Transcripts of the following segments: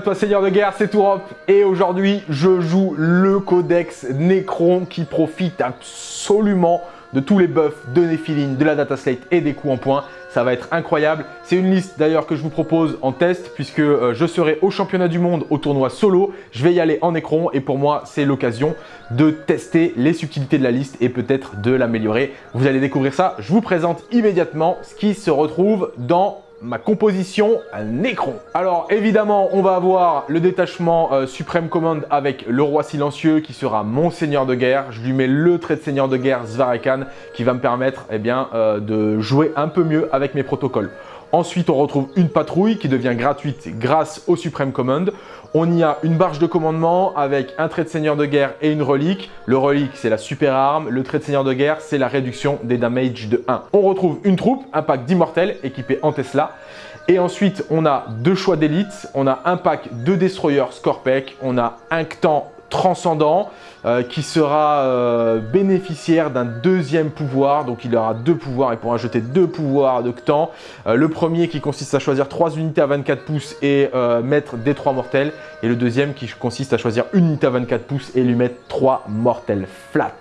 À toi Seigneur de Guerre, c'est Tourop et aujourd'hui je joue le codex Necron qui profite absolument de tous les buffs de Nephilim, de la data slate et des coups en point. Ça va être incroyable. C'est une liste d'ailleurs que je vous propose en test puisque euh, je serai au championnat du monde au tournoi solo. Je vais y aller en Necron et pour moi c'est l'occasion de tester les subtilités de la liste et peut-être de l'améliorer. Vous allez découvrir ça. Je vous présente immédiatement ce qui se retrouve dans ma composition un écran. Alors évidemment, on va avoir le détachement euh, Supreme Command avec le roi silencieux qui sera mon seigneur de guerre. Je lui mets le trait de seigneur de guerre Svarakan qui va me permettre eh bien, euh, de jouer un peu mieux avec mes protocoles. Ensuite, on retrouve une patrouille qui devient gratuite grâce au Supreme Command. On y a une barge de commandement avec un trait de seigneur de guerre et une relique. Le relique, c'est la super arme. Le trait de seigneur de guerre, c'est la réduction des damage de 1. On retrouve une troupe, un pack d'immortels équipé en Tesla. Et ensuite, on a deux choix d'élite. On a un pack de destroyers Scorpec. On a un Ctan transcendant euh, qui sera euh, bénéficiaire d'un deuxième pouvoir. Donc il aura deux pouvoirs, il pourra jeter deux pouvoirs de Ctan. Euh, le premier qui consiste à choisir trois unités à 24 pouces et mettre des trois mortels. Et le deuxième qui consiste à choisir une unité à 24 pouces et lui mettre trois mortels flat.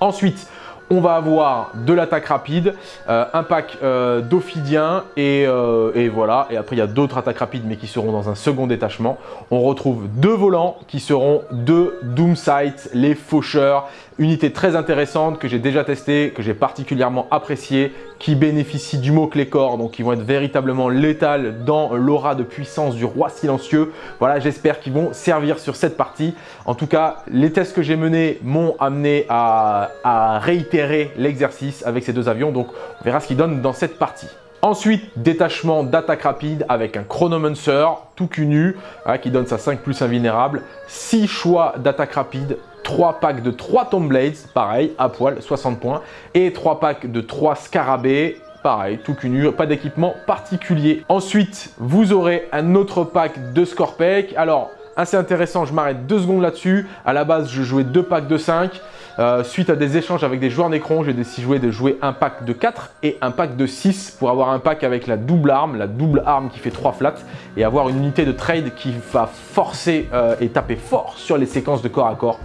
Ensuite, on va avoir de l'attaque rapide, euh, un pack euh, d'Ophidiens euh, et, voilà. Et après, il y a d'autres attaques rapides mais qui seront dans un second détachement. On retrouve deux volants qui seront deux Doomsight, les faucheurs. Unité très intéressante que j'ai déjà testée, que j'ai particulièrement appréciée, qui bénéficie du mot-clé corps, donc qui vont être véritablement létales dans l'aura de puissance du roi silencieux. Voilà, j'espère qu'ils vont servir sur cette partie. En tout cas, les tests que j'ai menés m'ont amené à, réitérer l'exercice avec ces deux avions, donc on verra ce qu'ils donnent dans cette partie. Ensuite, détachement d'attaque rapide avec un Chronomancer tout cul nu hein, qui donne sa 5 plus invulnérable. 6 choix d'attaque rapide 3 packs de 3 Tomb Blades, pareil, à poil, 60 points. Et 3 packs de 3 Scarabées, pareil, tout cunu, pas d'équipement particulier. Ensuite, vous aurez un autre pack de Scorpec. Alors, assez intéressant, je m'arrête deux secondes là-dessus. À la base, je jouais deux packs de 5. Euh, suite à des échanges avec des joueurs Necron, j'ai décidé de jouer un pack de 4 et un pack de 6 pour avoir un pack avec la double arme, la double arme qui fait 3 flats et avoir une unité de trade qui va forcer euh, et taper fort sur les séquences de corps à corps.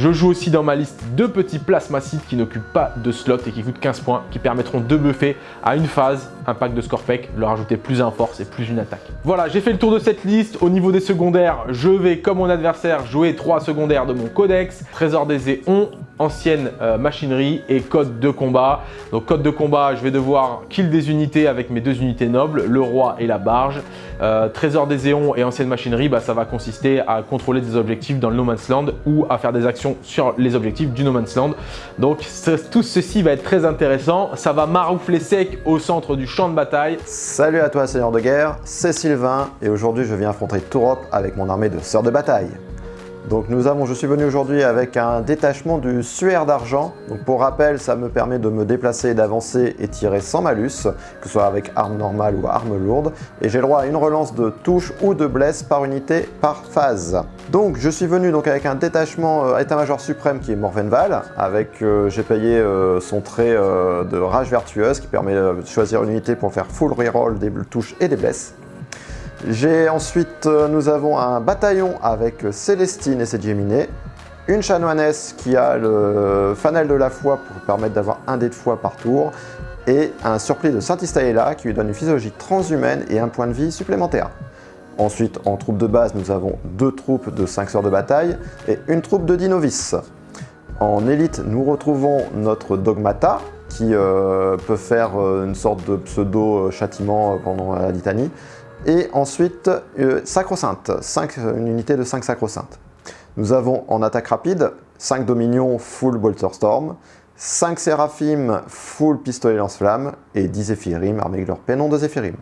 Je joue aussi dans ma liste deux petits plasmacides qui n'occupent pas de slot et qui coûtent 15 points, qui permettront de buffer à une phase un pack de Scorpec, leur ajouter plus un force et plus une attaque. Voilà, j'ai fait le tour de cette liste. Au niveau des secondaires, je vais, comme mon adversaire, jouer trois secondaires de mon codex, Trésor des Éons, ancienne euh, machinerie et code de combat. Donc code de combat, je vais devoir kill des unités avec mes deux unités nobles, le roi et la barge. Euh, trésor des éons et ancienne machinerie, bah, ça va consister à contrôler des objectifs dans le No Man's Land ou à faire des actions sur les objectifs du No Man's Land. Donc tout ceci va être très intéressant. Ça va maroufler sec au centre du champ de bataille. Salut à toi Seigneur de guerre, c'est Sylvain et aujourd'hui je viens affronter Tourop avec mon armée de sœurs de bataille. Donc nous avons, je suis venu aujourd'hui avec un détachement du suaire d'argent. Pour rappel, ça me permet de me déplacer, d'avancer et tirer sans malus, que ce soit avec arme normale ou arme lourde. Et j'ai le droit à une relance de touche ou de blesse par unité par phase. Donc je suis venu donc avec un détachement euh, état-major suprême qui est Morvenval, avec euh, j'ai payé euh, son trait de rage vertueuse qui permet de choisir une unité pour faire full reroll des touches et des blesses. J'ai ensuite, euh, nous avons un bataillon avec Célestine et ses Géminées, une chanoinesse qui a le fanal de la foi pour permettre d'avoir un dé de foi par tour, et un surplis de Saint-Istaïla qui lui donne une physiologie transhumaine et un point de vie supplémentaire. Ensuite, en troupe de base, nous avons deux troupes de 5 sœurs de bataille et une troupe de 10 novices. En élite, nous retrouvons notre Dogmata, qui euh, peut faire euh, une sorte de pseudo-châtiment pendant la litanie, et ensuite, euh, sacro-sainte, une unité de 5 sacro-saintes. Nous avons en attaque rapide 5 dominions full bolter storm, 5 séraphim full pistolet lance-flamme et 10 zéphyrim avec leur pénon de zéphyrim.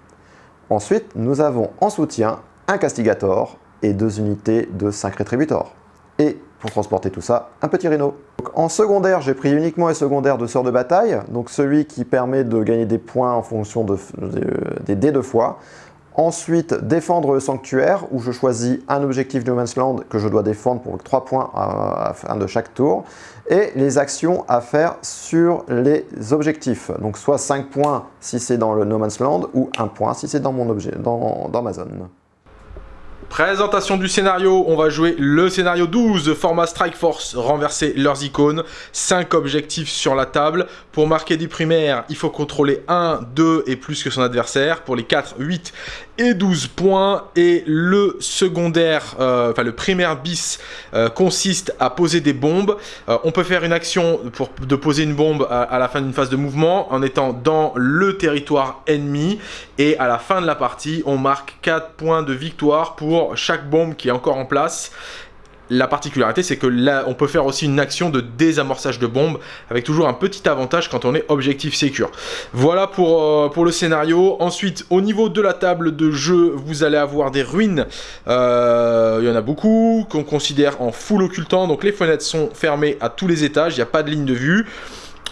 Ensuite, nous avons en soutien un castigator et deux unités de 5 rétributors. Et pour transporter tout ça, un petit rhino. en secondaire, j'ai pris uniquement les secondaires de sort de bataille, donc celui qui permet de gagner des points en fonction des dés de foi. Ensuite, défendre le sanctuaire, où je choisis un objectif No Man's Land que je dois défendre pour 3 points à, fin de chaque tour. Et les actions à faire sur les objectifs. Donc soit 5 points si c'est dans le No Man's Land, ou 1 point si c'est dans, dans, dans ma zone. Présentation du scénario, on va jouer le scénario 12, format Strike Force, renverser leurs icônes, 5 objectifs sur la table. Pour marquer du primaire, il faut contrôler 1, 2 et plus que son adversaire. Pour les 4, 8 et 12 points. Et le secondaire, euh, le primaire bis, euh, consiste à poser des bombes. Euh, on peut faire une action pour, de poser une bombe à, à la fin d'une phase de mouvement en étant dans le territoire ennemi. Et à la fin de la partie, on marque 4 points de victoire pour chaque bombe qui est encore en place. La particularité, c'est que là, on peut faire aussi une action de désamorçage de bombes, avec toujours un petit avantage quand on est objectif secure. Voilà pour, euh, pour le scénario. Ensuite, au niveau de la table de jeu, vous allez avoir des ruines. Euh, il y en a beaucoup, qu'on considère en full occultant. Donc les fenêtres sont fermées à tous les étages, il n'y a pas de ligne de vue.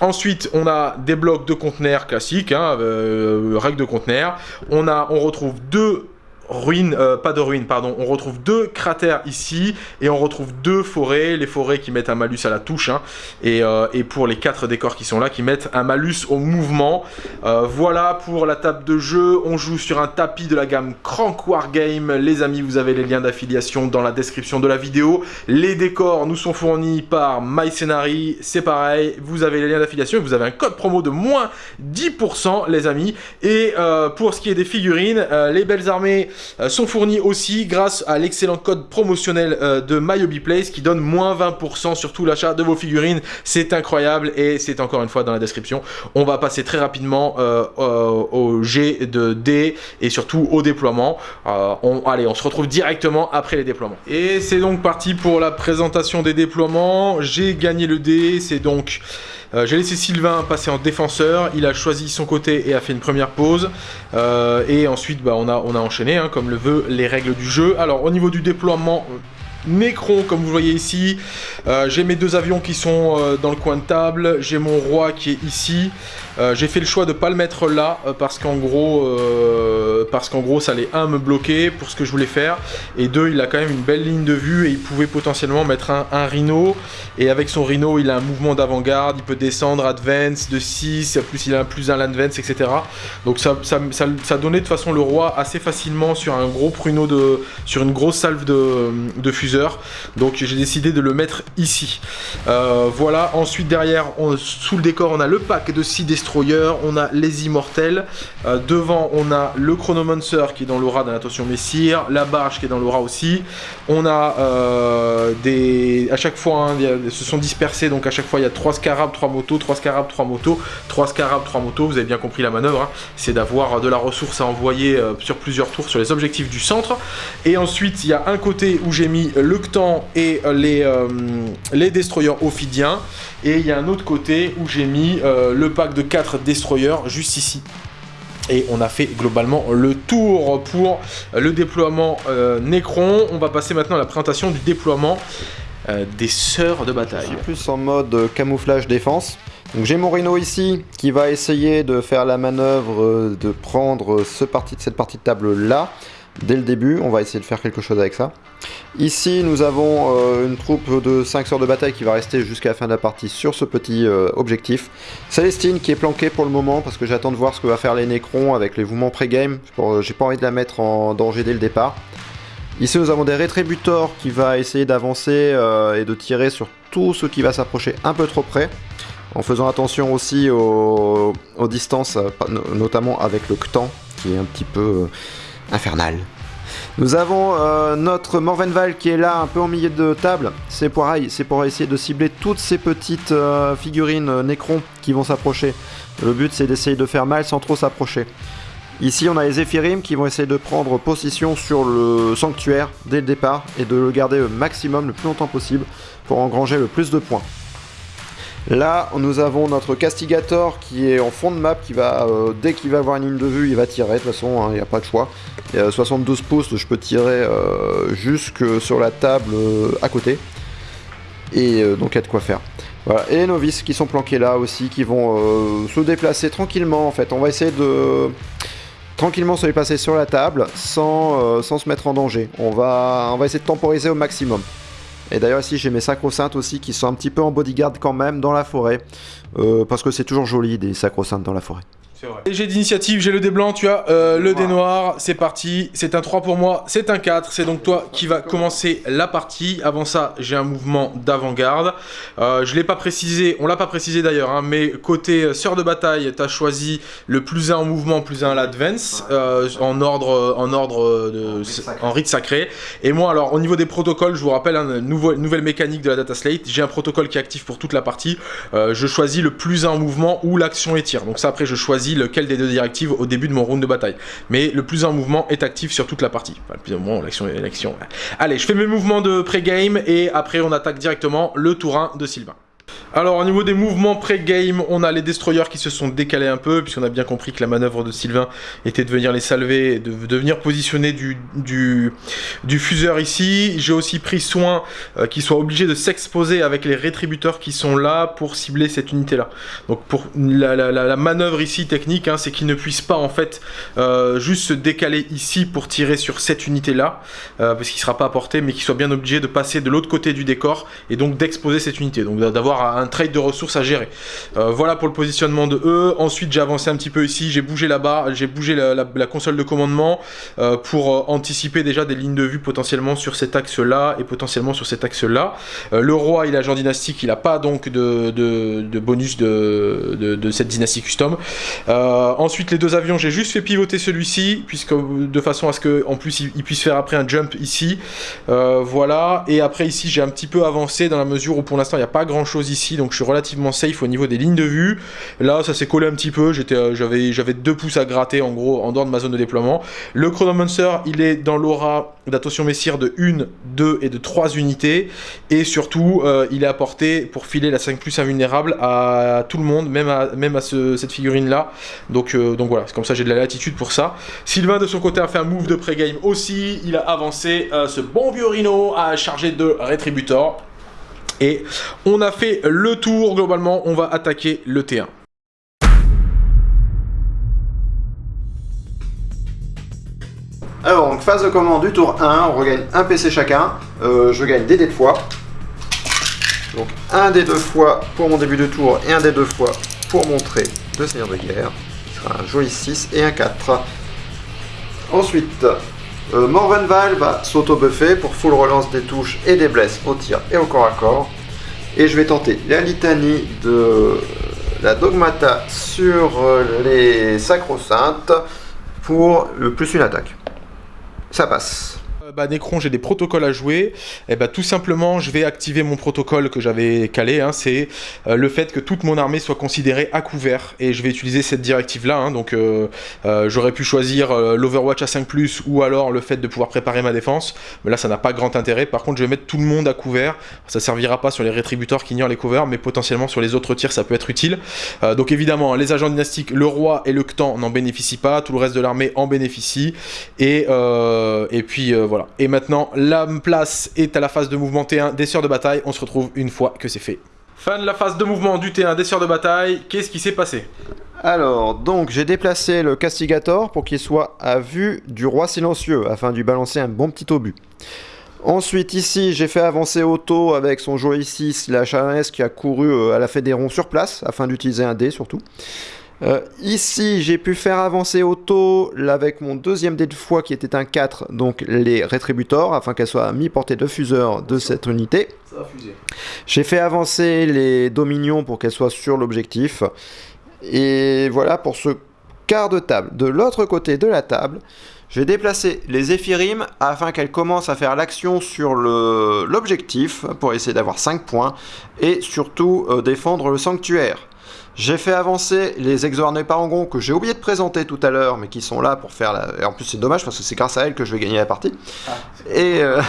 Ensuite, on a des blocs de conteneurs classiques, hein, euh, règles de conteneurs. On, on retrouve deux ruines, euh, pas de ruines, pardon, on retrouve deux cratères ici et on retrouve deux forêts, les forêts qui mettent un malus à la touche hein, et, euh, et, pour les quatre décors qui sont là qui mettent un malus au mouvement. Euh, voilà pour la table de jeu, on joue sur un tapis de la gamme Crank Wargame, les amis vous avez les liens d'affiliation dans la description de la vidéo, les décors nous sont fournis par MyScenary, c'est pareil, vous avez les liens d'affiliation vous avez un code promo de moins 10% les amis. Et pour ce qui est des figurines, les belles armées euh, sont fournis aussi grâce à l'excellent code promotionnel euh, de MyHobbyPlace qui donne moins 20% sur tout l'achat de vos figurines. C'est incroyable et c'est encore une fois dans la description. On va passer très rapidement euh, au G de D et surtout au déploiement. Allez, on se retrouve directement après les déploiements. Et c'est donc parti pour la présentation des déploiements. J'ai gagné le D, c'est donc... Euh, j'ai laissé Sylvain passer en défenseur, il a choisi son côté et a fait une première pause. Euh, et ensuite, bah, on, a, enchaîné, hein, comme le veut les règles du jeu. Alors, au niveau du déploiement, Necron, comme vous voyez ici. Euh, j'ai mes deux avions qui sont euh, dans le coin de table. J'ai mon roi qui est ici. Euh, j'ai fait le choix de ne pas le mettre là parce qu'en gros, parce qu'en gros, ça allait un me bloquer pour ce que je voulais faire et deux, il a quand même une belle ligne de vue et il pouvait potentiellement mettre un, rhino et avec son rhino, il a un mouvement d'avant-garde, il peut descendre advance de 6, plus il a un plus un advance, etc. Donc ça, donnait de toute façon le roi assez facilement sur un gros pruneau de, sur une grosse salve de, de donc j'ai décidé de le mettre ici. Euh, voilà, ensuite derrière, sous le décor, on a le pack de 6 destroyers, on a les immortels. Euh, devant, on a le chronomancer qui est dans l'aura d'un attention messire, la barge qui est dans l'aura aussi. On a euh, des... À chaque fois, hein, se sont dispersés, donc à chaque fois il y a 3 scarabs, 3 motos, 3 scarabs, 3 motos, 3 scarabs, 3 motos, vous avez bien compris la manœuvre, hein. c'est d'avoir de la ressource à envoyer sur plusieurs tours sur les objectifs du centre. Et ensuite, il y a un côté où j'ai mis le Ctan et euh, les, euh, les destroyers ophidiens. Et il y a un autre côté où j'ai mis euh, le pack de 4 destroyers juste ici. Et on a fait globalement le tour pour le déploiement Necron. On va passer maintenant à la présentation du déploiement des sœurs de bataille. plus en mode camouflage défense. Donc j'ai mon Rhino ici qui va essayer de faire la manœuvre de prendre ce cette partie de table là dès le début. On va essayer de faire quelque chose avec ça. Ici, nous avons euh, une troupe de 5 sœurs de bataille qui va rester jusqu'à la fin de la partie sur ce petit euh, objectif. Célestine qui est planquée pour le moment parce que j'attends de voir ce que va faire les Necrons avec les mouvements pré-game. J'ai pas envie de la mettre en danger dès le départ. Ici, nous avons des rétributors qui va essayer d'avancer euh, et de tirer sur tout ce qui va s'approcher un peu trop près. En faisant attention aussi aux, aux distances, notamment avec le Ctan qui est un petit peu infernal. Nous avons euh, notre Morvenval qui est là un peu en milieu de table. C'est pour, c'est pour essayer de cibler toutes ces petites euh, figurines euh, qui vont s'approcher. Le but c'est d'essayer de faire mal sans trop s'approcher. Ici on a les Zephyrim qui vont essayer de prendre position sur le sanctuaire dès le départ et de le garder au maximum le plus longtemps possible pour engranger le plus de points. Là, nous avons notre Castigator qui est en fond de map, qui va, euh, dès qu'il va avoir une ligne de vue, il va tirer, de toute façon, hein, il n'y a pas de choix. Y a 72 pouces, je peux tirer euh, jusque sur la table euh, à côté. Et donc, il y a de quoi faire. Et les novices qui sont planqués là aussi, qui vont se déplacer tranquillement, en fait. On va essayer de tranquillement se déplacer sur la table sans, sans se mettre en danger. On va, on va essayer de temporiser au maximum. Et d'ailleurs ici j'ai mes sacro-saintes aussi qui sont un petit peu en bodyguard quand même dans la forêt. Euh, parce que c'est toujours joli des sacro-saintes dans la forêt. J'ai d'initiative, j'ai le dé blanc, tu as euh, le dé noir, c'est parti, c'est un 3 pour moi, c'est un 4, c'est donc toi qui va commencer la partie. Avant ça, j'ai un mouvement d'avant-garde. Euh, je l'ai pas précisé, on l'a pas précisé d'ailleurs, hein, mais côté euh, sœur de bataille, tu as choisi le plus 1 en mouvement, plus 1 à l'advance, en ordre, en ordre de, en rite sacré. Et moi, alors, au niveau des protocoles, je vous rappelle, une hein, nouvelle mécanique de la data slate, j'ai un protocole qui est actif pour toute la partie. je choisis le plus 1 en mouvement ou l'action étire. Donc ça, après, je choisis lequel des deux directives au début de mon round de bataille. Mais le plus en mouvement est actif sur toute la partie. Enfin, le plus mouvement, l'action l'action. Allez, je fais mes mouvements de pré-game et après on attaque directement le tour 1 de Sylvain. Alors au niveau des mouvements pré-game, on a les destroyers qui se sont décalés un peu, puisqu'on a bien compris que la manœuvre de Sylvain était de venir les salver, de, de venir positionner du, du, du fuseur ici. J'ai aussi pris soin euh, qu'ils soient obligés de s'exposer avec les rétributeurs qui sont là pour cibler cette unité-là. Donc pour la, la, la, manœuvre ici technique, hein, c'est qu'ils ne puissent pas en fait euh, juste se décaler ici pour tirer sur cette unité-là, euh, parce qu'il ne sera pas apporté, mais qu'ils soient bien obligés de passer de l'autre côté du décor et donc d'exposer cette unité. Donc d'avoir un trade de ressources à gérer. Euh, voilà pour le positionnement de eux. Ensuite, j'ai avancé un petit peu ici, j'ai bougé là-bas, j'ai bougé la, console de commandement euh, pour euh, anticiper déjà des lignes de vue potentiellement sur cet axe-là et potentiellement sur cet axe-là. le roi, il est agent dynastique, il n'a pas donc de, de, bonus de, de, cette dynastie custom. ensuite, les deux avions, j'ai juste fait pivoter celui-ci, puisque de façon à ce qu'en plus il, il, puisse faire après un jump ici. voilà, et après ici, j'ai un petit peu avancé dans la mesure où pour l'instant, il n'y a pas grand-chose ici donc je suis relativement safe au niveau des lignes de vue. Là, ça s'est collé un petit peu, euh, j'avais deux pouces à gratter en gros en dehors de ma zone de déploiement. Le Chronomancer, il est dans l'aura d'attention messire de 1, 2 et de 3 unités. Et surtout, euh, il est apporté pour filer la 5 plus invulnérable à tout le monde, même à, même à cette figurine-là. Donc, euh, donc voilà, c'est comme ça j'ai de la latitude pour ça. Sylvain, de son côté, a fait un move de pré-game aussi. Il a avancé ce bon vieux Rhino à charger de Retributor. Et on a fait le tour, globalement, on va attaquer le T1. Alors, donc phase de commande du tour 1, on regagne un PC chacun. Euh, je gagne des dés de fois. Donc un dé deux fois pour mon début de tour et un dé deux fois pour montrer deux seigneurs de guerre. Ce sera un joli 6 et un 4. Ensuite, euh, Morvenval va s'auto-buffer pour full relance des touches et des blesses au tir et au corps à corps. Et je vais tenter la litanie de la Dogmata sur euh, les Sacro-Saintes pour le plus une attaque. Ça passe. Euh, bah, Necron, j'ai des protocoles à jouer. Et eh bah, tout simplement, je vais activer mon protocole que j'avais calé. Hein. c'est euh, le fait que toute mon armée soit considérée à couvert. Et je vais utiliser cette directive-là. Hein. donc, euh, j'aurais pu choisir l'Overwatch à 5+, ou alors le fait de pouvoir préparer ma défense. Mais là, ça n'a pas grand intérêt. Par contre, je vais mettre tout le monde à couvert. Ça servira pas sur les rétributeurs qui ignorent les couverts, mais potentiellement sur les autres tirs, ça peut être utile. donc évidemment, les agents dynastiques, le roi et le Ctan n'en bénéficient pas. Tout le reste de l'armée en bénéficie. Et, et puis, voilà et maintenant, la place est à la phase de mouvement T1 des sœurs de bataille. On se retrouve une fois que c'est fait. Fin de la phase de mouvement du T1 des sœurs de bataille. Qu'est-ce qui s'est passé? Alors, donc j'ai déplacé le Castigator pour qu'il soit à vue du roi silencieux, afin de lui balancer un bon petit obus. Ensuite, ici, j'ai fait avancer Otto avec son jouet 6, la chalaise qui a couru euh, à la Fédéron sur place, afin d'utiliser un dé surtout. Euh, ici, j'ai pu faire avancer Auto avec mon deuxième dé de foi qui était un 4, donc les rétributors, afin qu'elle soit à mi-portée de fuseur de cette unité. J'ai fait avancer les dominions pour qu'elles soient sur l'objectif. Et voilà pour ce quart de table. De l'autre côté de la table, j'ai déplacé les Éphirim afin qu'elles commencent à faire l'action sur l'objectif pour essayer d'avoir 5 points et surtout euh, défendre le sanctuaire. J'ai fait avancer les exornés parangons que j'ai oublié de présenter tout à l'heure, mais qui sont là pour faire la... Et en plus, c'est dommage parce que c'est grâce à elles que je vais gagner la partie. Ah, et, euh,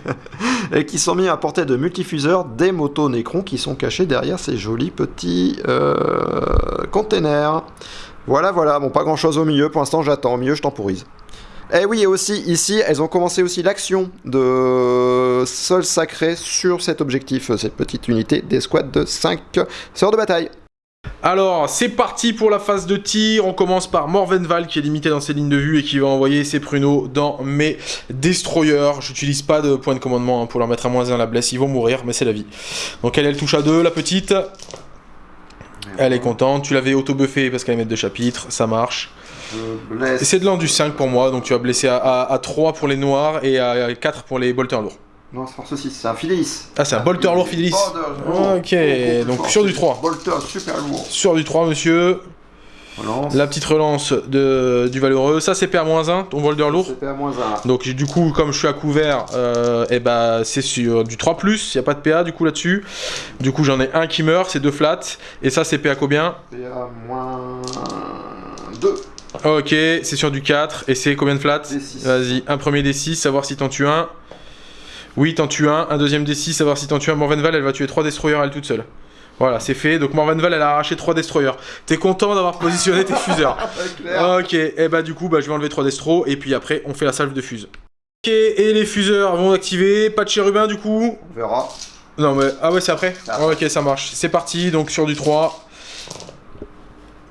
et qui sont mis à portée de multifuseurs des motos Necron qui sont cachés derrière ces jolis petits euh, containers. Voilà, voilà. Bon, pas grand chose au milieu. Pour l'instant, j'attends. Au milieu, je temporise. Et eh oui, et aussi, ici, elles ont commencé aussi l'action de sol sacré sur cet objectif, cette petite unité des squads de 5 sœurs de bataille. Alors, c'est parti pour la phase de tir. On commence par Morvenval qui est limité dans ses lignes de vue et qui va envoyer ses pruneaux dans mes destroyers. J'utilise pas de point de commandement hein, pour leur mettre à moins 1 la blesse. Ils vont mourir, mais c'est la vie. Donc elle, elle touche à 2, la petite. Elle est contente. Tu l'avais auto-buffé parce qu'elle est maître de chapitre. Ça marche. C'est de l'an du 5 pour moi. Donc tu vas blesser à, à- à 3 pour les noirs et à 4 pour les bolters lourds. Non, c'est force 6, c'est un Fidelis. Ah, c'est un bolter lourd Fidelis. Ok, donc sur du 3. Bolter super lourd. Sur du 3, monsieur. Relance. La petite relance de, du valeureux. Ça, c'est PA-1, ton bolter lourd. C'était à moins 1. Donc du coup, comme je suis à couvert, euh, et bah, c'est sur du 3+, il n'y a pas de PA du coup là-dessus. Du coup, j'en ai un qui meurt, c'est deux flats. Et ça, c'est PA combien PA moins 2. Ok, c'est sur du 4. Et c'est combien de flats D6. Vas-y, un premier D6, savoir si t'en tues un. Oui, t'en tues un. Un deuxième D6, savoir si t'en tues un. Morvenval, elle va tuer 3 destroyers elle toute seule. Voilà, c'est fait. Donc Morvenval, elle a arraché 3 destroyers. T'es content d'avoir positionné tes fuseurs clair. Ok, et bah du coup, bah, je vais enlever 3 destros. Et puis après, on fait la salve de fuse. Ok, et les fuseurs vont activer. Pas de chérubin du coup. On verra. Non mais, ah ouais c'est après après. Ok ça marche, c'est parti, donc sur du 3.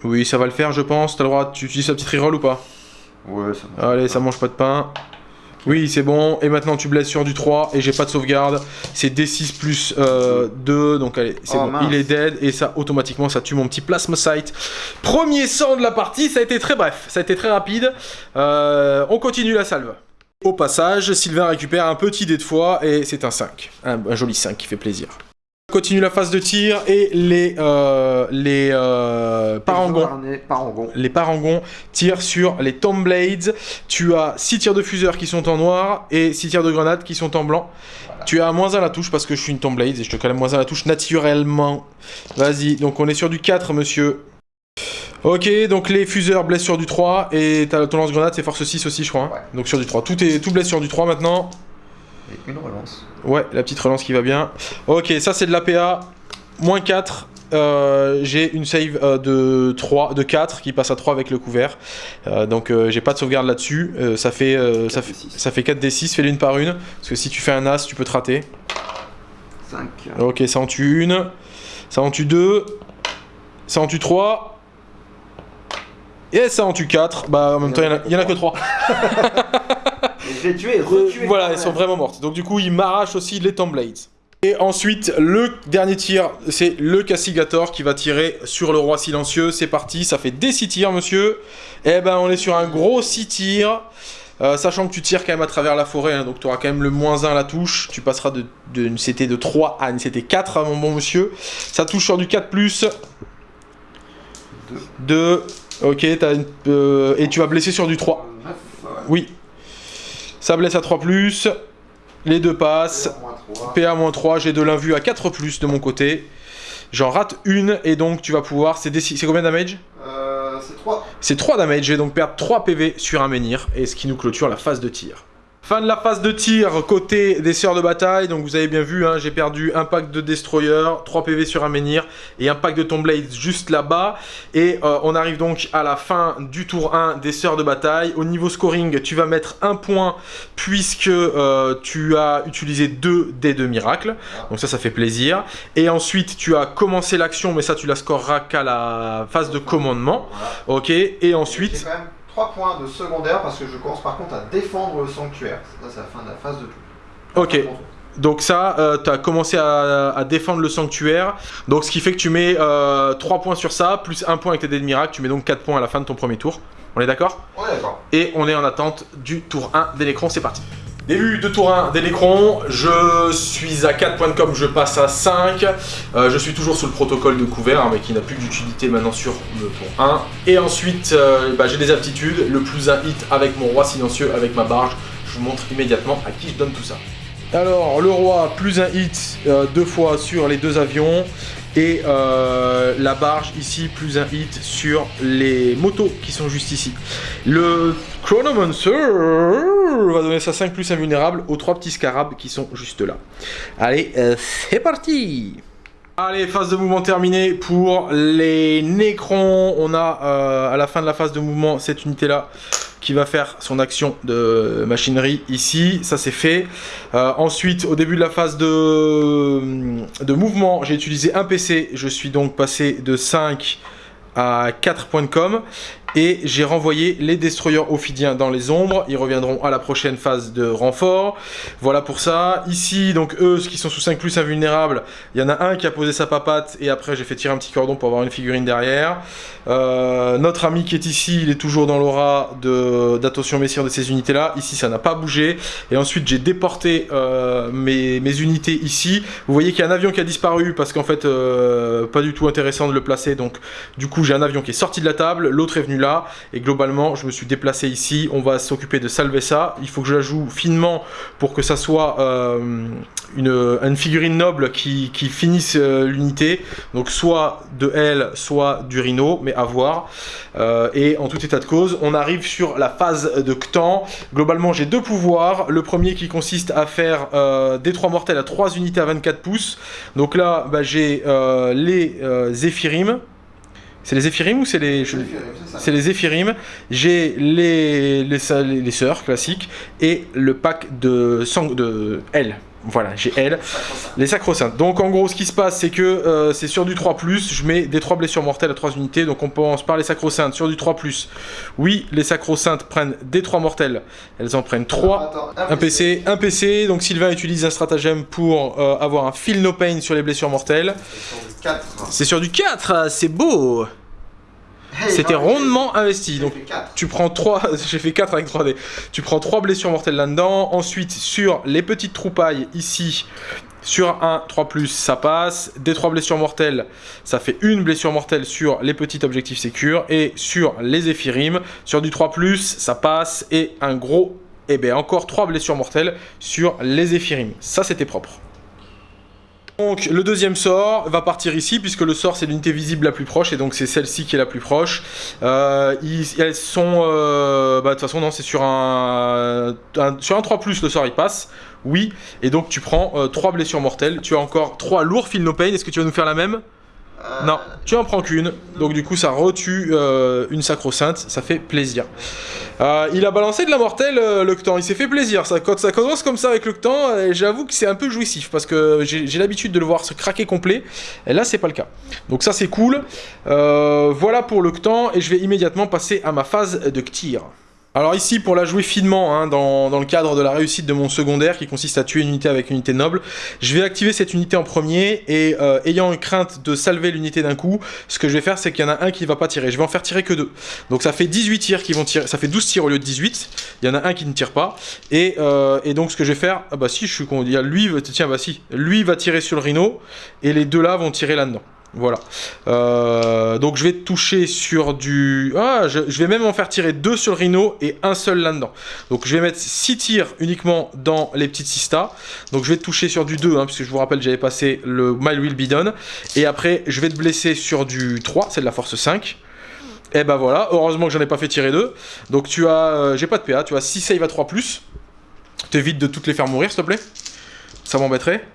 Oui ça va le faire je pense, t'as le droit, tu utilises ta petite reroll ou pas? Ouais, ça va. Allez ça mange pas de pain. Oui c'est bon, et maintenant tu blesses sur du 3 et j'ai pas de sauvegarde. C'est D6 plus euh, 2, donc allez c'est Oh, bon, mince. il est dead et ça automatiquement ça tue mon petit plasma site. Premier sang de la partie, ça a été très bref, ça a été très rapide. Euh, on continue la salve. Au passage, Sylvain récupère un petit dé de foi et c'est un 5. Un, un joli 5 qui fait plaisir. Continue la phase de tir et les, euh, les euh, parangons. Harnais, Parangon. Les parangons tirent sur les Tomb Blades. Tu as 6 tirs de fuseur qui sont en noir et 6 tirs de grenade qui sont en blanc. Tu as moins 1 la touche parce que je suis une Tomb Blades et je te calme moins 1 la touche naturellement. Vas-y, donc on est sur du 4, monsieur. Ok, donc les fuseurs blessent sur du 3 et t'as ton lance-grenade c'est force 6 aussi, je crois. hein. Ouais. Donc sur du 3. Tout, est, tout blesse sur du 3 maintenant. Et une relance. Ouais, la petite relance qui va bien. Ok, ça c'est de l'APA. Moins 4. Euh, j'ai une save euh, de 3, de 4 qui passe à 3 avec le couvert. Euh, donc euh, j'ai pas de sauvegarde là-dessus. Ça, fait, ça, fait, 4d6. ça fait 4d6, fais l'une par une. Parce que si tu fais un as, tu peux te rater. 5. Ok, ça en tue une. Ça en tue deux. Ça en tue trois. Et ça en tue 4. Bah en même temps, il y en a- en que 3. Je et Euh, retué. voilà, elles sont vraiment mortes. Donc du coup, il m'arrache aussi les Tomb Blades. Et ensuite, le dernier tir, c'est le Castigator qui va tirer sur le roi silencieux. C'est parti, ça fait des 6 tirs, monsieur. Eh ben, on est sur un gros 6 tirs. Euh, sachant que tu tires quand même à travers la forêt, hein, donc tu auras quand même le moins 1 à la touche. Tu passeras de, de une CT de 3 à une CT 4, hein, mon bon monsieur. Ça touche sur du 4+. Plus. 2. Ok, t'as une, euh, et tu vas blesser sur du 3. 9. Oui. Ça blesse à 3+. Plus. Les deux passent. PA-3, j'ai de l'invue à 4 plus de mon côté. J'en rate une et donc tu vas pouvoir. C'est combien de damage? Euh, c'est 3. C'est 3 damage, je vais donc perdre 3 PV sur un menhir et ce qui nous clôture la phase de tir. Fin de la phase de tir côté des sœurs de bataille, donc vous avez bien vu, hein, j'ai perdu un pack de destroyer, 3 PV sur un menhir et un pack de tomb blades juste là-bas. Et euh, on arrive donc à la fin du tour 1 des sœurs de bataille. Au niveau scoring, tu vas mettre un point puisque euh, tu as utilisé 2 dés de miracle. Donc ça, ça fait plaisir. Et ensuite, tu as commencé l'action, mais ça, tu la scoreras qu'à la phase de commandement. Ok, et ensuite... quand même 3 points de secondaire parce que je commence par contre à défendre le sanctuaire. Ça, c'est la fin de la phase de tout. Ok, donc ça, tu as commencé à, à défendre le sanctuaire. Donc ce qui fait que tu mets 3 points sur ça, plus 1 point avec tes dés de miracle. Tu mets donc 4 points à la fin de ton premier tour. On est d'accord? On est d'accord. Et on est en attente du tour 1 des Nécrons, c'est parti. Début de tour 1 des Nécrons, je suis à 4 points de com, je passe à 5. Euh, je suis toujours sous le protocole de couvert, hein, mais qui n'a plus d'utilité maintenant sur le tour 1. Et ensuite, euh, bah, j'ai des aptitudes, le plus un hit avec mon roi silencieux, avec ma barge. Je vous montre immédiatement à qui je donne tout ça. Alors, le roi, plus un hit euh, deux fois sur les deux avions. Et euh, la barge ici, plus un hit sur les motos qui sont juste ici. Le Chronomancer va donner sa 5 plus invulnérable aux trois petits scarabs qui sont juste là. Allez, euh, c'est parti Allez, phase de mouvement terminée pour les Nécrons. On a à la fin de la phase de mouvement cette unité-là qui va faire son action de machinerie ici, ça c'est fait. Euh, ensuite, au début de la phase de, de mouvement, j'ai utilisé un PC, je suis donc passé de 5 à 4 points com. Et j'ai renvoyé les destroyers ophidiens dans les ombres. Ils reviendront à la prochaine phase de renfort. Voilà pour ça. Ici, donc eux, qui sont sous 5 plus invulnérables, il y en a un qui a posé sa papate et après j'ai fait tirer un petit cordon pour avoir une figurine derrière. Euh, notre ami qui est ici, il est toujours dans l'aura d'attention messire de ces unités-là. Ici, ça n'a pas bougé. Et ensuite, j'ai déporté euh, mes, unités ici. Vous voyez qu'il y a un avion qui a disparu parce qu'en fait, euh, pas du tout intéressant de le placer. Donc, du coup, j'ai un avion qui est sorti de la table. L'autre est venu là. Et globalement, je me suis déplacé ici. On va s'occuper de salver ça. Il faut que je la joue finement pour que ça soit euh, une, figurine noble qui, finisse euh, l'unité. Donc soit de elle, soit du Rhino, mais à voir. Euh, et en tout état de cause, on arrive sur la phase de Ctan. Globalement, j'ai deux pouvoirs. Le premier qui consiste à faire des 3 mortels à 3 unités à 24 pouces. Donc là, bah, j'ai les Zéphirim. C'est les Éphirim ou c'est les... C'est les Éphirim. J'ai les, les, les, sœurs classiques et le pack de, sang, de L. Voilà, j'ai L. Les sacro-saintes. Donc en gros, ce qui se passe, c'est que euh, c'est sur du 3+, je mets des 3 blessures mortelles à 3 unités. Donc on pense par les sacro-saintes sur du 3+. Oui, les sacro-saintes prennent des 3 mortels. Elles en prennent 3. un, PC. un PC. Donc Sylvain utilise un stratagème pour euh, avoir un feel no pain sur les blessures mortelles. C'est sur du 4, c'est beau c'était rondement investi. Donc tu prends 3, j'ai fait 4 avec 3D. Tu prends 3 blessures mortelles là-dedans. Ensuite, sur les petites troupailles ici, sur un 3+, ça passe. Des 3 blessures mortelles, ça fait une blessure mortelle sur les petits objectifs sécures. Et sur les éphirim, sur du 3+, ça passe. Et un gros, et eh bien encore 3 blessures mortelles sur les éphirim. Ça, c'était propre. Donc le deuxième sort va partir ici puisque le sort c'est l'unité visible la plus proche et donc c'est celle-ci qui est la plus proche. Euh, elles sont... Euh, bah de toute façon non c'est sur un, Sur un 3+, le sort il passe. Oui. Et donc tu prends 3 euh, blessures mortelles. Tu as encore 3 lourds feel no pain. Est-ce que tu vas nous faire la même? Non, tu en prends qu'une, donc du coup ça retue euh, une sacro-sainte, ça fait plaisir. Euh, il a balancé de la mortelle, euh, le il s'est fait plaisir. Ça, quand ça commence comme ça avec le j'avoue que c'est un peu jouissif, parce que j'ai l'habitude de le voir se craquer complet, et là c'est pas le cas. Donc ça c'est cool. voilà pour le et je vais immédiatement passer à ma phase de Ktir. Alors ici, pour la jouer finement, hein, dans, le cadre de la réussite de mon secondaire, qui consiste à tuer une unité avec une unité noble, je vais activer cette unité en premier, et euh, ayant une crainte de salver l'unité d'un coup, ce que je vais faire, c'est qu'il y en a un qui ne va pas tirer. Je vais en faire tirer que deux. Donc ça fait 18 tirs qui vont tirer, ça fait 12 tirs au lieu de 18, il y en a un qui ne tire pas, et, euh, donc ce que je vais faire, ah bah si, je suis con, il y a lui, tiens, bah si, lui va tirer sur le rhino, et les deux là vont tirer là-dedans. Voilà. Euh, donc je vais toucher sur du... Ah, je, vais même en faire tirer deux sur le rhino et un seul là-dedans. Donc je vais mettre 6 tirs uniquement dans les petites sistas. Donc je vais toucher sur du 2, hein, puisque je vous rappelle j'avais passé le My Will Be Done. Et après je vais te blesser sur du 3, c'est de la force 5. Et ben voilà, heureusement que j'en ai pas fait tirer 2. Donc tu as... Euh, j'ai pas de PA, tu as 6 save à 3+. T'évites de toutes les faire mourir s'il te plaît. Ça m'embêterait.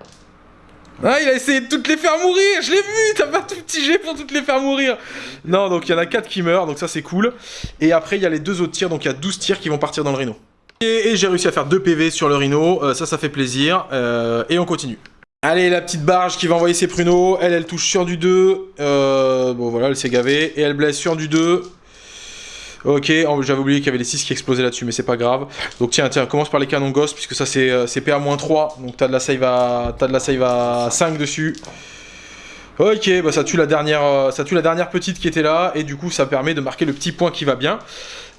Ah, il a essayé de toutes les faire mourir Je l'ai vu T'as pas tout petit jet pour toutes les faire mourir Non, donc il y en a 4 qui meurent, donc ça c'est cool. Et après, il y a les deux autres tirs, donc il y a 12 tirs qui vont partir dans le rhino. Et, j'ai réussi à faire 2 PV sur le rhino, euh, ça, ça fait plaisir. Euh, et on continue. Allez, la petite barge qui va envoyer ses pruneaux. Elle, elle touche sur du 2. Euh, bon, voilà, elle s'est gavée. Et elle blesse sur du 2. Ok, j'avais oublié qu'il y avait les 6 qui explosaient là-dessus, mais c'est pas grave. Donc tiens, tiens, commence par les canons Ghost, puisque ça c'est euh, PA-3, donc t'as de la save de la save à 5 dessus. Ok, bah ça tue la dernière, euh, ça tue la dernière petite qui était là, et du coup ça permet de marquer le petit point qui va bien.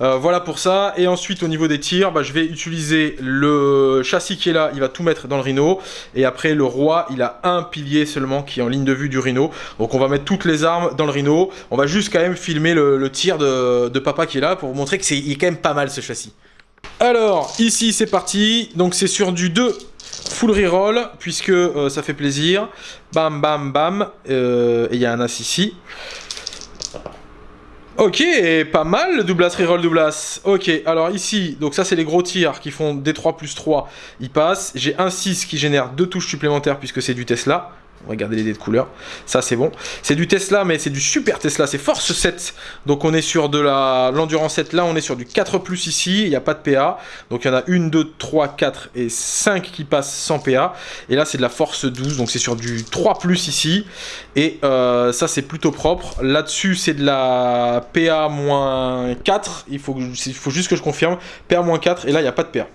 Euh, voilà pour ça, et ensuite au niveau des tirs, bah, je vais utiliser le châssis qui est là, il va tout mettre dans le rhino, et après le roi, il a un pilier seulement qui est en ligne de vue du rhino, donc on va mettre toutes les armes dans le rhino, on va juste quand même filmer le, tir de, de, papa qui est là, pour vous montrer que c'est quand même pas mal ce châssis. Alors, ici c'est parti, donc c'est sur du 2 full reroll, puisque euh, ça fait plaisir. Bam, bam, bam. Euh, et il y a un as ici. Ok, pas mal le doublas, reroll doublas. Ok, alors ici, donc ça c'est les gros tirs qui font D3 plus 3, ils passent. J'ai un 6 qui génère deux touches supplémentaires puisque c'est du Tesla. On va garder les dés de couleur. Ça, c'est bon. C'est du Tesla, mais c'est du super Tesla. C'est Force 7. Donc, on est sur de la l'endurance 7. Là, on est sur du 4 plus ici. Il n'y a pas de PA. Donc, il y en a 1, 2, 3, 4 et 5 qui passent sans PA. Et là, c'est de la Force 12. Donc, c'est sur du 3 plus ici. Et euh, ça, c'est plutôt propre. Là-dessus, c'est de la PA-4. Il faut, il faut juste que je confirme. PA-4. Et là, il n'y a pas de PA.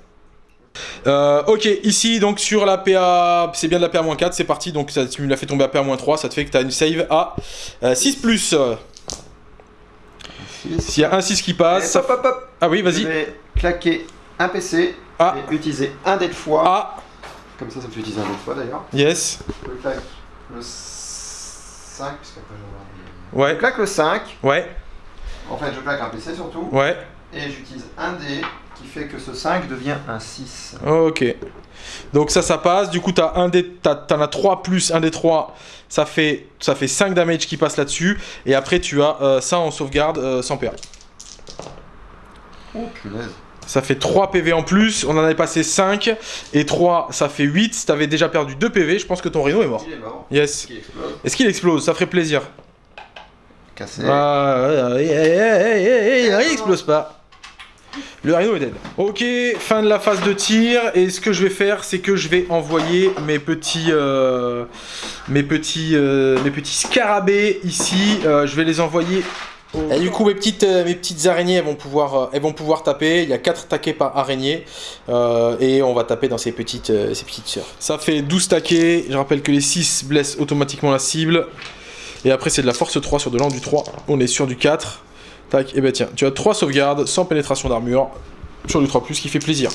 Euh, ok, ici donc sur la PA, c'est bien de la PA-4, c'est parti, donc ça, tu me l'as fait tomber à PA-3, ça te fait que tu as une save à 6 euh, plus. S'il y a un 6 qui passe... Hop, hop, hop. Ah oui, vas-y. Je vais claquer un PC ah. et utiliser un dé de fois. Ah. Comme ça, ça me fait utiliser un dé de fois d'ailleurs. Yes. Je claque le 5, puisqu'après Ouais. Je claque le 5. Ouais. En fait, je claque un PC surtout. Ouais. Et j'utilise un dé qui fait que ce 5 devient un 6. Ok. Donc ça, ça passe. Du coup, t'as un des, t'en as 3 plus un des 3. Ça fait, ça fait 5 damage qui passe là-dessus. Et après, tu as euh, ça en sauvegarde euh, sans PA. Oh punaise. Ça fait 3 PV en plus. On en avait passé 5. Et 3, ça fait 8. T'avais déjà perdu 2 PV. Je pense que ton Rhino est mort. Il est mort. Yes. Est-ce qu'il explose Ça ferait plaisir. Cassé. Ah, il explose pas. Le rhino est dead. Ok, fin de la phase de tir. Et ce que je vais faire, c'est que je vais envoyer mes petits, euh, mes petits, euh, mes petits scarabées ici. Euh, je vais les envoyer. Et du coup, mes petites, mes petites araignées, elles vont pouvoir, elles vont pouvoir taper. Il y a 4 taquets par araignée. et on va taper dans ces petites, ces petites sœurs. Ça fait 12 taquets. Je rappelle que les 6 blessent automatiquement la cible. Et après, c'est de la force 3 sur de l'an du 3. On est sur du 4. Tac, et bah tiens, tu as 3 sauvegardes sans pénétration d'armure sur du 3+, qui fait plaisir.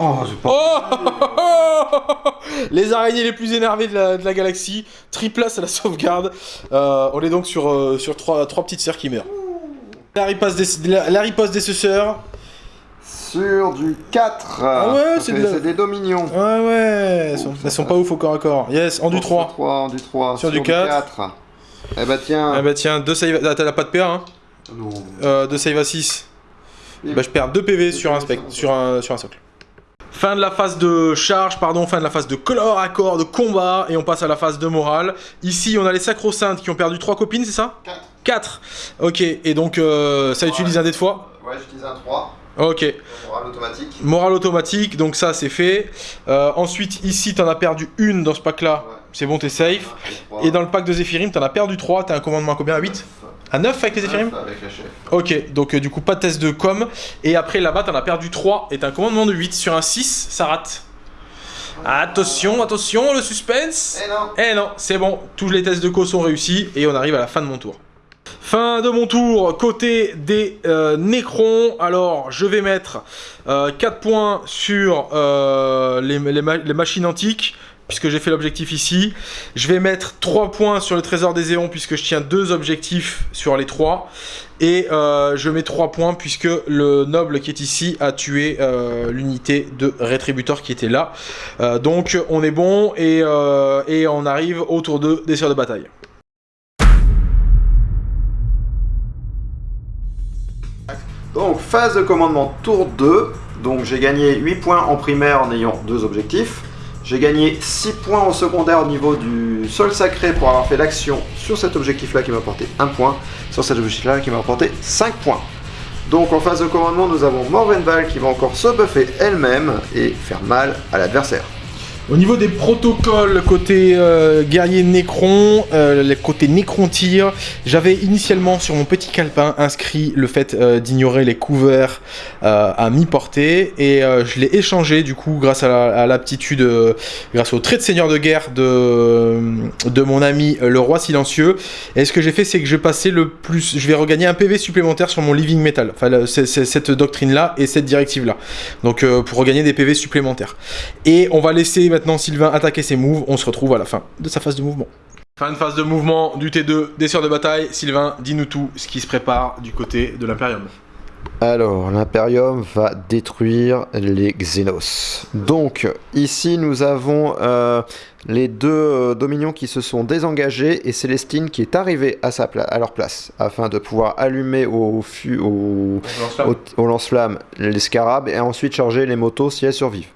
Oh, pas... oh Les araignées les plus énervées de la, galaxie. Triplace à la sauvegarde. Euh, on est donc sur, euh, sur 3, petites sœurs qui meurent. La riposte des, la, riposte des suceurs. Sur du 4. Ah ouais, c'est des dominions. Ouais, ouais. Elles sont, sont pas ouf au corps à corps. Yes, en du 3. 3 en du 3. Sur, du 4. Eh bah tiens. Eh bah tiens, 2 save. Ah, t'as pas de PA, hein Non. Euh, 2 save à 6. Bah je perds 2 PV sur un, spec, sur, un, sur un socle. Fin de la phase de charge, pardon, fin de la phase de à corps, de combat, et on passe à la phase de morale. Ici, on a les sacro-saintes qui ont perdu 3 copines, c'est ça? 4. 4 Ok, et donc euh, ça utilise un dé de fois Ouais, j'utilise un 3. Ok. Morale automatique. Morale automatique, donc ça c'est fait. Euh, ensuite, ici, t'en as perdu une dans ce pack-là. Ouais. C'est bon, t'es safe. Et dans le pack de Zephyrim, t'en as perdu 3. T'as un commandement à combien? À 8 À 9 avec les Zephyrim Avec la chef. Ok, donc euh, du coup, pas de test de com. Et après, là-bas, t'en as perdu 3. Et t'as un commandement de 8 sur un 6, ça rate. Attention, attention, le suspense Eh non Eh non, c'est bon, tous les tests de co sont réussis et on arrive à la fin de mon tour. Fin de mon tour, côté des euh, Necrons, alors je vais mettre 4 euh, points sur euh, les, les, machines antiques, puisque j'ai fait l'objectif ici. Je vais mettre 3 points sur le trésor des éons, puisque je tiens deux objectifs sur les 3. Et euh, je mets 3 points, puisque le noble qui est ici a tué euh, l'unité de rétributeur qui était là. Euh, donc on est bon, et, et on arrive au tour 2 des sœurs de bataille. Donc phase de commandement tour 2. Donc j'ai gagné 8 points en primaire en ayant deux objectifs. J'ai gagné 6 points en secondaire au niveau du sol sacré pour avoir fait l'action sur cet objectif-là qui m'a apporté 1 point, sur cet objectif-là qui m'a apporté 5 points. Donc en phase de commandement, nous avons Morvenval qui va encore se buffer elle-même et faire mal à l'adversaire. Au niveau des protocoles côté euh, guerrier Necron, euh, côté Necron tir, j'avais initialement sur mon petit calepin inscrit le fait euh, d'ignorer les couverts euh, à mi-portée et je l'ai échangé du coup grâce à l'aptitude, grâce au trait de seigneur de guerre de, de mon ami le roi silencieux. Et ce que j'ai fait c'est que je passer le plus, je vais regagner un PV supplémentaire sur mon living metal, enfin c'est cette doctrine là et cette directive là. Donc pour regagner des PV supplémentaires. Et on va laisser maintenant Sylvain attaquer ses moves, on se retrouve à la fin de sa phase de mouvement. Fin de phase de mouvement du T2 des sœurs de bataille. Sylvain, dis-nous tout ce qui se prépare du côté de l'Imperium. Alors, l'Imperium va détruire les Xenos. Donc, ici, nous avons euh, les deux euh, Dominions qui se sont désengagés et Célestine qui est arrivée à, sa à leur place afin de pouvoir allumer au, au, au, au lance-flamme les scarabs et ensuite charger les motos si elles survivent.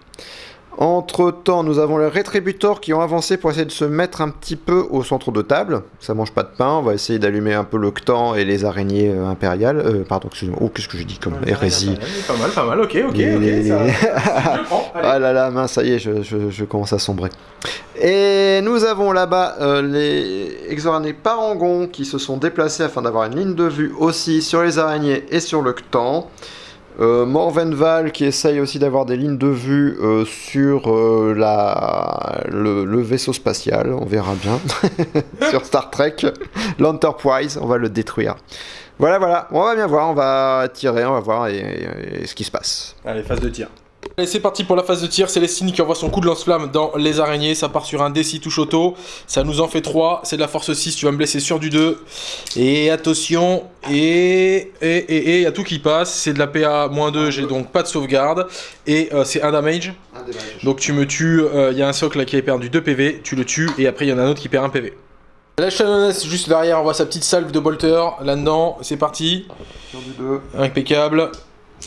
Entre temps, nous avons les rétributeurs qui ont avancé pour essayer de se mettre un petit peu au centre de table. Ça mange pas de pain. On va essayer d'allumer un peu le Ctan et les araignées euh, impériales. Euh, pardon, excusez-moi. Oh, qu'est-ce que j'ai dit comme hérésie Pas mal, pas mal. Ok, ok, Les- ok. les- ça- les- Je prends. Allez. Ah là là, mince, ça y est, je, je- je commence à sombrer. Et nous avons là-bas euh, les exoranés parangons qui se sont déplacés afin d'avoir une ligne de vue aussi sur les araignées et sur le Ctan. Euh, Morvenval qui essaye aussi d'avoir des lignes de vue euh, sur euh, la, le, vaisseau spatial, on verra bien. sur Star Trek, l'Enterprise, on va le détruire. Voilà, voilà, on va bien voir, on va tirer, on va voir et ce qui se passe. Allez, phase de tir. Allez, c'est parti pour la phase de tir. Célestine qui envoie son coup de lance-flamme dans les araignées. Ça part sur un D6 touche auto. Ça nous en fait 3. C'est de la force 6. Tu vas me blesser sur du 2. Et attention. Et. Et. Et. Et. Il y a tout qui passe. C'est de la PA moins 2. J'ai donc pas de sauvegarde. Et euh, c'est un damage. Donc tu me tues. euh, Il y a un socle là qui a perdu 2 PV. Tu le tues. Et après, il y en a un autre qui perd 1 PV. La Shannoness juste derrière envoie sa petite salve de bolter là-dedans. C'est parti. Sur du 2, Impeccable.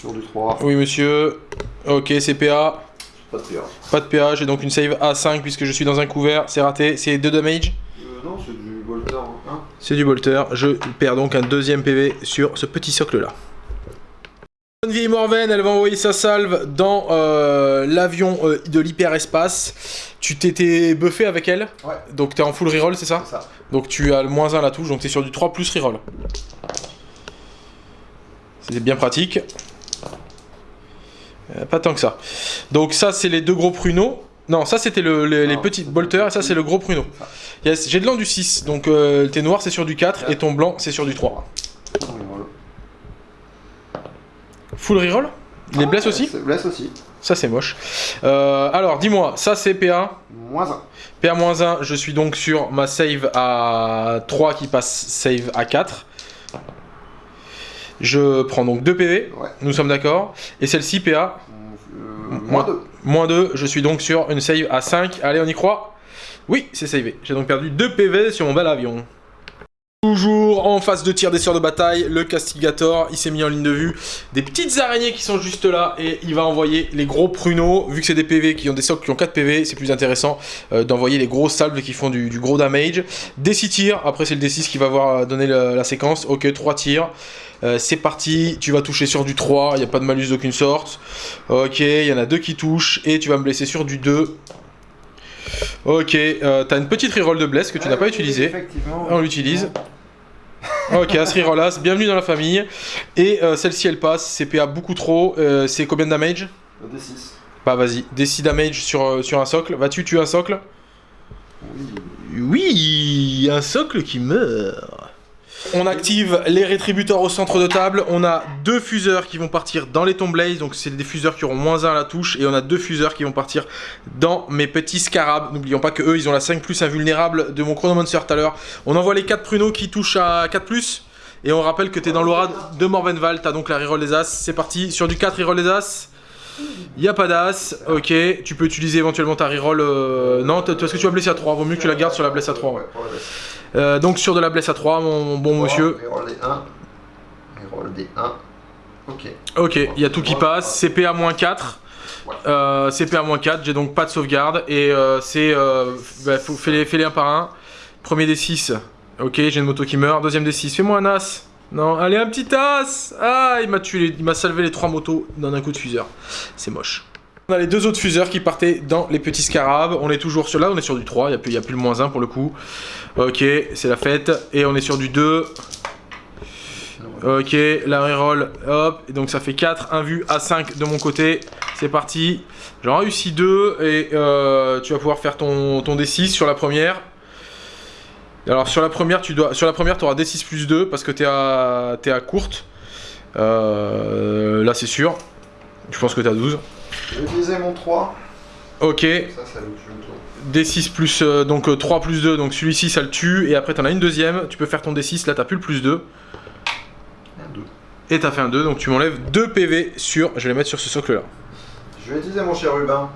Sur du 3, Oui, monsieur. Ok, c'est PA. pas de PA. Pas de PA, j'ai donc une save A5 puisque je suis dans un couvert, c'est raté, c'est 2 damage, Euh, non, c'est du Bolter. Hein. c'est du bolter, je perds donc un deuxième PV sur ce petit socle là. Bonne vieille Morven, elle va envoyer sa salve dans euh, l'avion euh, de l'hyperespace. Tu t'étais buffé avec elle Ouais. Donc t'es en full reroll, c'est ça C'est ça. Donc tu as le moins 1 à la touche, donc t'es sur du 3 plus reroll. C'est bien pratique. Euh, pas tant que ça. Donc ça, c'est les deux gros pruneaux. Non, ça c'était le- les, petits bolters et ça c'est le gros pruneau. Yes, j'ai de l'an du 6, donc euh, tes noirs c'est sur du 4 et ton blanc c'est sur du 3. Full reroll? Les blesses aussi? Blesse aussi. Ça c'est moche. Euh, alors dis-moi, ça c'est PA. Moins 1. PA-1, je suis donc sur ma save à 3 qui passe save à 4. Je prends donc 2 PV, Ouais. nous sommes d'accord. Et celle-ci, PA, Euh, moins 2. moins 2, je suis donc sur une save à 5. Allez, on y croit Oui, c'est savé. J'ai donc perdu 2 PV sur mon bel avion. Toujours en phase de tir des sœurs de bataille, le Castigator, il s'est mis en ligne de vue. Des petites araignées qui sont juste là et il va envoyer les gros pruneaux. Vu que c'est des PV qui ont des socles qui ont 4 PV, c'est plus intéressant euh, d'envoyer les grosses salves qui font du, du gros damage. Des 6 tirs, après c'est le D6 qui va voir euh, donner la, la séquence. Ok, 3 tirs. Euh, c'est parti, tu vas toucher sur du 3, il n'y a pas de malus d'aucune sorte. Ok, il y en a deux qui touchent et tu vas me blesser sur du 2. Ok, euh, t'as une petite reroll de bless que tu n'as pas utilisé. Effectivement. On l'utilise. Ok, As reroll bienvenue dans la famille. Et euh, celle-ci elle passe, c'est PA beaucoup trop. C'est combien de damage? D6. Bah vas-y, des 6 damage sur, sur un socle. Vas-tu tuer un socle? Oui, un socle qui meurt. On active les rétributeurs au centre de table. On a deux fuseurs qui vont partir dans les Tomblaze. Donc, c'est des fuseurs qui auront moins 1 à la touche. Et on a deux fuseurs qui vont partir dans mes petits scarabs. N'oublions pas que eux, ils ont la 5 plus invulnérable de mon Chronomancer tout à l'heure. On envoie les 4 pruneaux qui touchent à 4 plus. Et on rappelle que t'es dans l'aura de Morvenval. T'as donc la reroll des As. C'est parti. Sur du 4, reroll des As. Y a pas d'as, ok, tu peux utiliser éventuellement ta reroll. euh, Non, est-ce que tu vas blesser à 3 Vaut mieux que tu la gardes sur la blesse à 3. ouais. Euh, donc sur de la blesse à 3, mon, bon monsieur. Reroll des 1. Reroll des 1. Ok. Ok, il y a tout qui passe. CP à moins 4. Ouais. Euh, CP à moins 4, j'ai donc pas de sauvegarde. Et euh, c'est. Euh, bah, fais-les un par un. Premier des 6. Ok, j'ai une moto qui meurt. Deuxième des 6. Fais-moi un as. Non, allez, un petit as Ah, il m'a tué, il m'a salvé les trois motos dans un coup de fuseur. C'est moche. On a les deux autres fuseurs qui partaient dans les petits scarabs. On est toujours sur là, on est sur du 3, il n'y a, plus- le moins 1 pour le coup. Ok, c'est la fête. Et on est sur du 2. Ok, la reroll, hop, donc ça fait 4, 1 vu à 5 de mon côté, c'est parti. J'en réussi 2 et euh, tu vas pouvoir faire ton, ton D6 sur la première. Alors sur la première, tu dois, sur la première, auras D6 plus 2 parce que tu es, à- t'es à courte. Euh, là c'est sûr. Je pense que tu as 12. Je vais utiliser mon 3. Ok, Ça, ça le tue le tour. D6 plus, euh, donc euh, 3 plus 2, donc celui-ci ça le tue, et après t'en as une deuxième, tu peux faire ton D6, là t'as plus le plus 2, Un 2. et t'as fait un 2, donc tu m'enlèves 2 PV sur, je vais les mettre sur ce socle là. Je vais utiliser mon chérubin.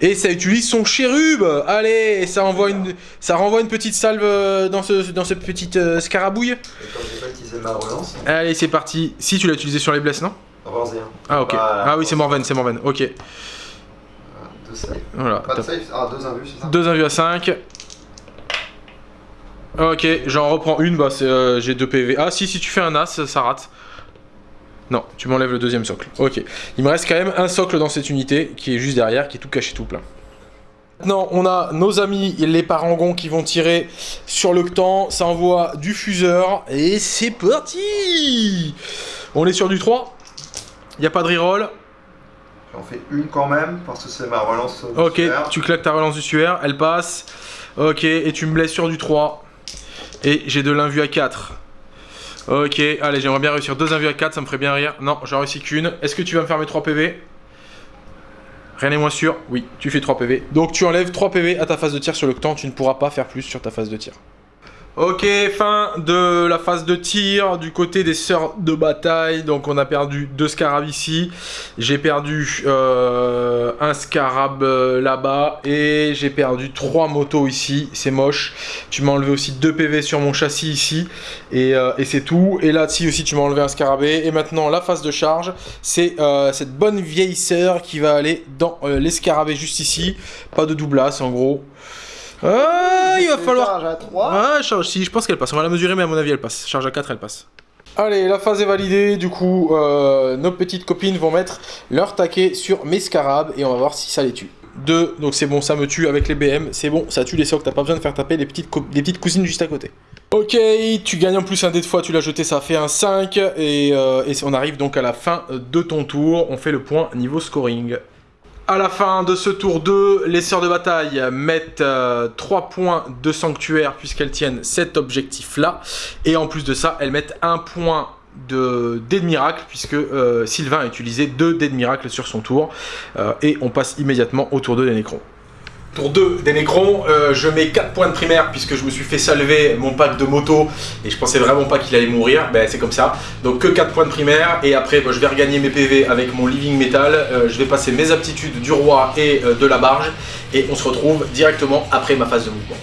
Et ça utilise son chérub Allez, ça, envoie une, ça renvoie une petite salve euh, dans ce, dans ce petit euh, scarabouille. Et comme j'ai pas utilisé ma relance, Allez, c'est parti. Si tu l'as utilisé sur les blesses, non? Relance des 1. Ah ok. Ah oui, c'est Morven, c'est Morven. Ok. 2, safe. Voilà. Pas de safe Ah, deux invus, c'est ça? Deux invus à 5. Ok, j'en reprends une, bah euh, j'ai deux PV. Ah si, si tu fais un as, ça, ça rate. Non, tu m'enlèves le deuxième socle. Ok. Il me reste quand même un socle dans cette unité qui est juste derrière, qui est tout caché tout plein. Maintenant, on a nos amis, les parangons qui vont tirer sur le temps. Ça envoie du fuseur. Et c'est parti On est sur du 3. Il n'y a pas de reroll. J'en fais une quand même, parce que c'est ma relance. Ok, tu claques ta relance du suaire, elle passe. Ok, et tu me blesses sur du 3. Et j'ai de l'invu à 4. Ok, allez, j'aimerais bien réussir deux invus à 4, ça me ferait bien rire. Non, j'en réussi qu'une. Est-ce que tu vas me faire mes 3 PV Rien n'est moins sûr. Oui, tu fais 3 PV. Donc tu enlèves 3 PV à ta phase de tir sur le temps, tu ne pourras pas faire plus sur ta phase de tir. Ok, fin de la phase de tir du côté des sœurs de bataille. Donc on a perdu deux scarabs ici. J'ai perdu euh, un scarab euh, là-bas. Et j'ai perdu trois motos ici. C'est moche. Tu m'as enlevé aussi deux PV sur mon châssis ici. Et, euh, c'est tout. Et là-dessus aussi tu m'as enlevé un scarabée. Et maintenant la phase de charge. C'est cette bonne vieille sœur qui va aller dans les scarabées juste ici. Pas de doublasse en gros. Ah, il va falloir charge à 3. Ouais, charge, si, je pense qu'elle passe. On va la mesurer, mais à mon avis, elle passe. Charge à 4, elle passe. Allez, la phase est validée. Du coup, euh, nos petites copines vont mettre leur taquet sur mes scarabs et on va voir si ça les tue. 2, donc c'est bon, ça me tue avec les BM. C'est bon, ça tue les socs. T'as pas besoin de faire taper les petites, co- les petites cousines juste à côté. Ok, tu gagnes en plus un dé de fois, tu l'as jeté, ça fait un 5. Et, euh, et on arrive donc à la fin de ton tour. On fait le point niveau scoring. À la fin de ce tour 2, les sœurs de bataille mettent 3 points de sanctuaire puisqu'elles tiennent cet objectif-là. Et en plus de ça, elles mettent un point de dés de miracle puisque euh, Sylvain a utilisé 2 dés de miracle sur son tour. Euh, et on passe immédiatement au tour 2 des Nécrons. Tour 2 des Nécrons, euh, je mets 4 points de primaire puisque je me suis fait salver mon pack de moto et je pensais vraiment pas qu'il allait mourir, ben c'est comme ça. Donc que 4 points de primaire et après ben, je vais regagner mes PV avec mon Living Metal, Euh, je vais passer mes aptitudes du roi et euh, de la barge et on se retrouve directement après ma phase de mouvement.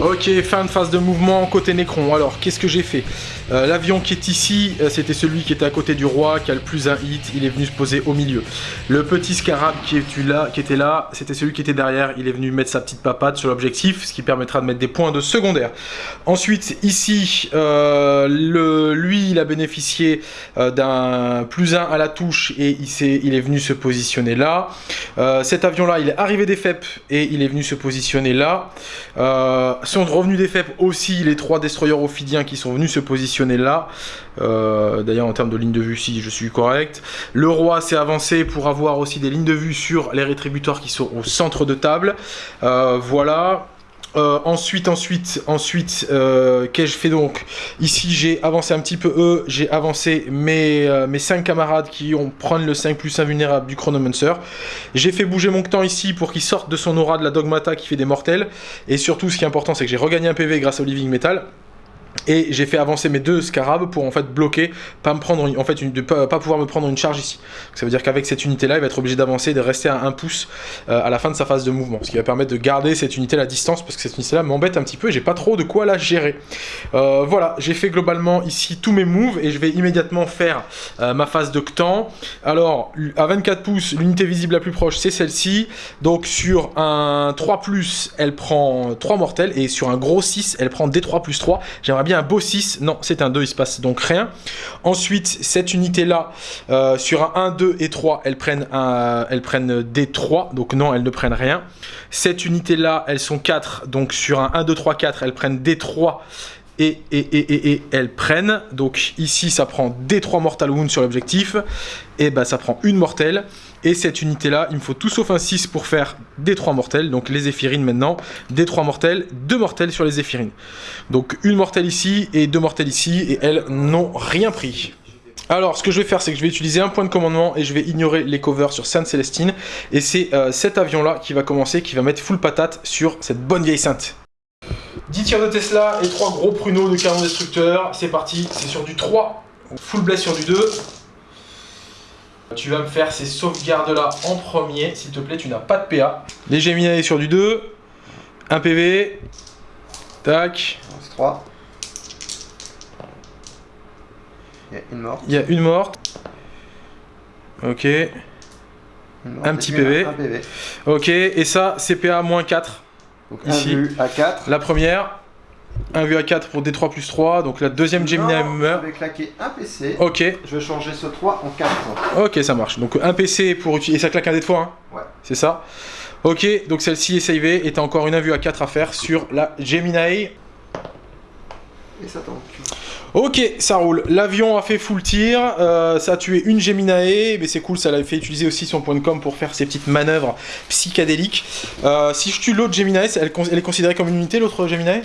Ok, fin de phase de mouvement côté Nécron. Alors, qu'est-ce que j'ai fait? Euh, L'avion qui est ici, euh, c'était celui qui était à côté du roi, qui a le plus un hit. Il est venu se poser au milieu. Le petit scarab qui, était là, c'était celui qui était derrière. Il est venu mettre sa petite papade sur l'objectif, ce qui permettra de mettre des points de secondaire. Ensuite, ici, euh, lui, il a bénéficié d'un plus 1 à la touche et il, est venu se positionner là. Cet avion-là, il est arrivé des FEP et il est venu se positionner là. Sont revenus des FEP aussi les trois destroyers ophidiens qui sont venus se positionner là. Euh, D'ailleurs, en termes de ligne de vue, si je suis correct. Le roi s'est avancé pour avoir aussi des lignes de vue sur les rétributeurs qui sont au centre de table. Euh, voilà. Euh, ensuite, ensuite, ensuite, qu'ai-je fait donc? Ici, j'ai avancé un petit peu eux, j'ai avancé mes, mes 5 camarades qui ont prendre le 5 plus invulnérable du Chronomancer. J'ai fait bouger mon temps ici pour qu'il sorte de son aura de la Dogmata qui fait des mortels. Et surtout, ce qui est important, c'est que j'ai regagné un PV grâce au Living Metal. Et j'ai fait avancer mes deux scarabs pour en fait bloquer, pas me prendre en fait de pas, pas pouvoir me prendre une charge ici. Ça veut dire qu'avec cette unité là, il va être obligé d'avancer, de rester à 1 pouce euh, à la fin de sa phase de mouvement, ce qui va permettre de garder cette unité à distance parce que cette unité là m'embête un petit peu et j'ai pas trop de quoi la gérer. Euh, voilà, j'ai fait globalement ici tous mes moves et je vais immédiatement faire euh, ma phase de Ctan. Alors à 24 pouces, l'unité visible la plus proche c'est celle-ci. Donc sur un 3 elle prend 3 mortels et sur un gros 6 elle prend D3 plus 3. J'aimerais bien un beau 6, non c'est un 2, il se passe donc rien. Ensuite cette unité là, euh, sur un 1, 2 et 3 elles prennent, un, elles prennent D3, donc non elles ne prennent rien. Cette unité là elles sont 4, donc sur un 1, 2, 3, 4 elles prennent D3 et, et, et, elles prennent. Donc ici, ça prend des 3 Mortal Wounds sur l'objectif. Et bah ça prend une mortelle. Et cette unité-là, il me faut tout sauf un 6 pour faire des 3 mortels. Donc les Zéphirines maintenant. Des 3 mortels, 2 mortels sur les Zéphirines. Donc une mortelle ici et deux mortelles ici. Et elles n'ont rien pris. Alors, ce que je vais faire, c'est que je vais utiliser un point de commandement et je vais ignorer les covers sur Sainte Célestine. Et c'est euh, cet avion-là qui va commencer, qui va mettre full patate sur cette bonne vieille Sainte. 10 tirs de Tesla et 3 gros pruneaux de canon destructeur. C'est parti, c'est sur du 3. Full bless sur du 2. Tu vas me faire ces sauvegardes-là en premier. S'il te plaît, tu n'as pas de PA. Les Gemini sur du 2. 1 PV. Tac. C'est 3. Il y a une morte. Il y a une morte. Ok. Un petit PV. Un PV. Ok, et ça, CPA moins 4. Donc Ici. à 4. La première, 1 vu à 4 pour D3 plus 3. Donc la deuxième Gemini Non, meurt. Je vais claquer un PC. Ok, Je vais changer ce 3 en 4. ok, ça marche. Donc un PC pour utiliser. Et ça claque un dé de fois, hein Ouais. C'est ça Ok, donc celle-ci est savée et t'as encore une 1 vue à 4 à faire sur la Gemini. Et ça tombe. Ok, ça roule. L'avion a fait full tir, euh, ça a tué une Geminae, mais c'est cool, ça l'a fait utiliser aussi son point de com pour faire ses petites manœuvres psychédéliques. Euh, si je tue l'autre Geminae, elle, elle est considérée comme une unité, l'autre Geminae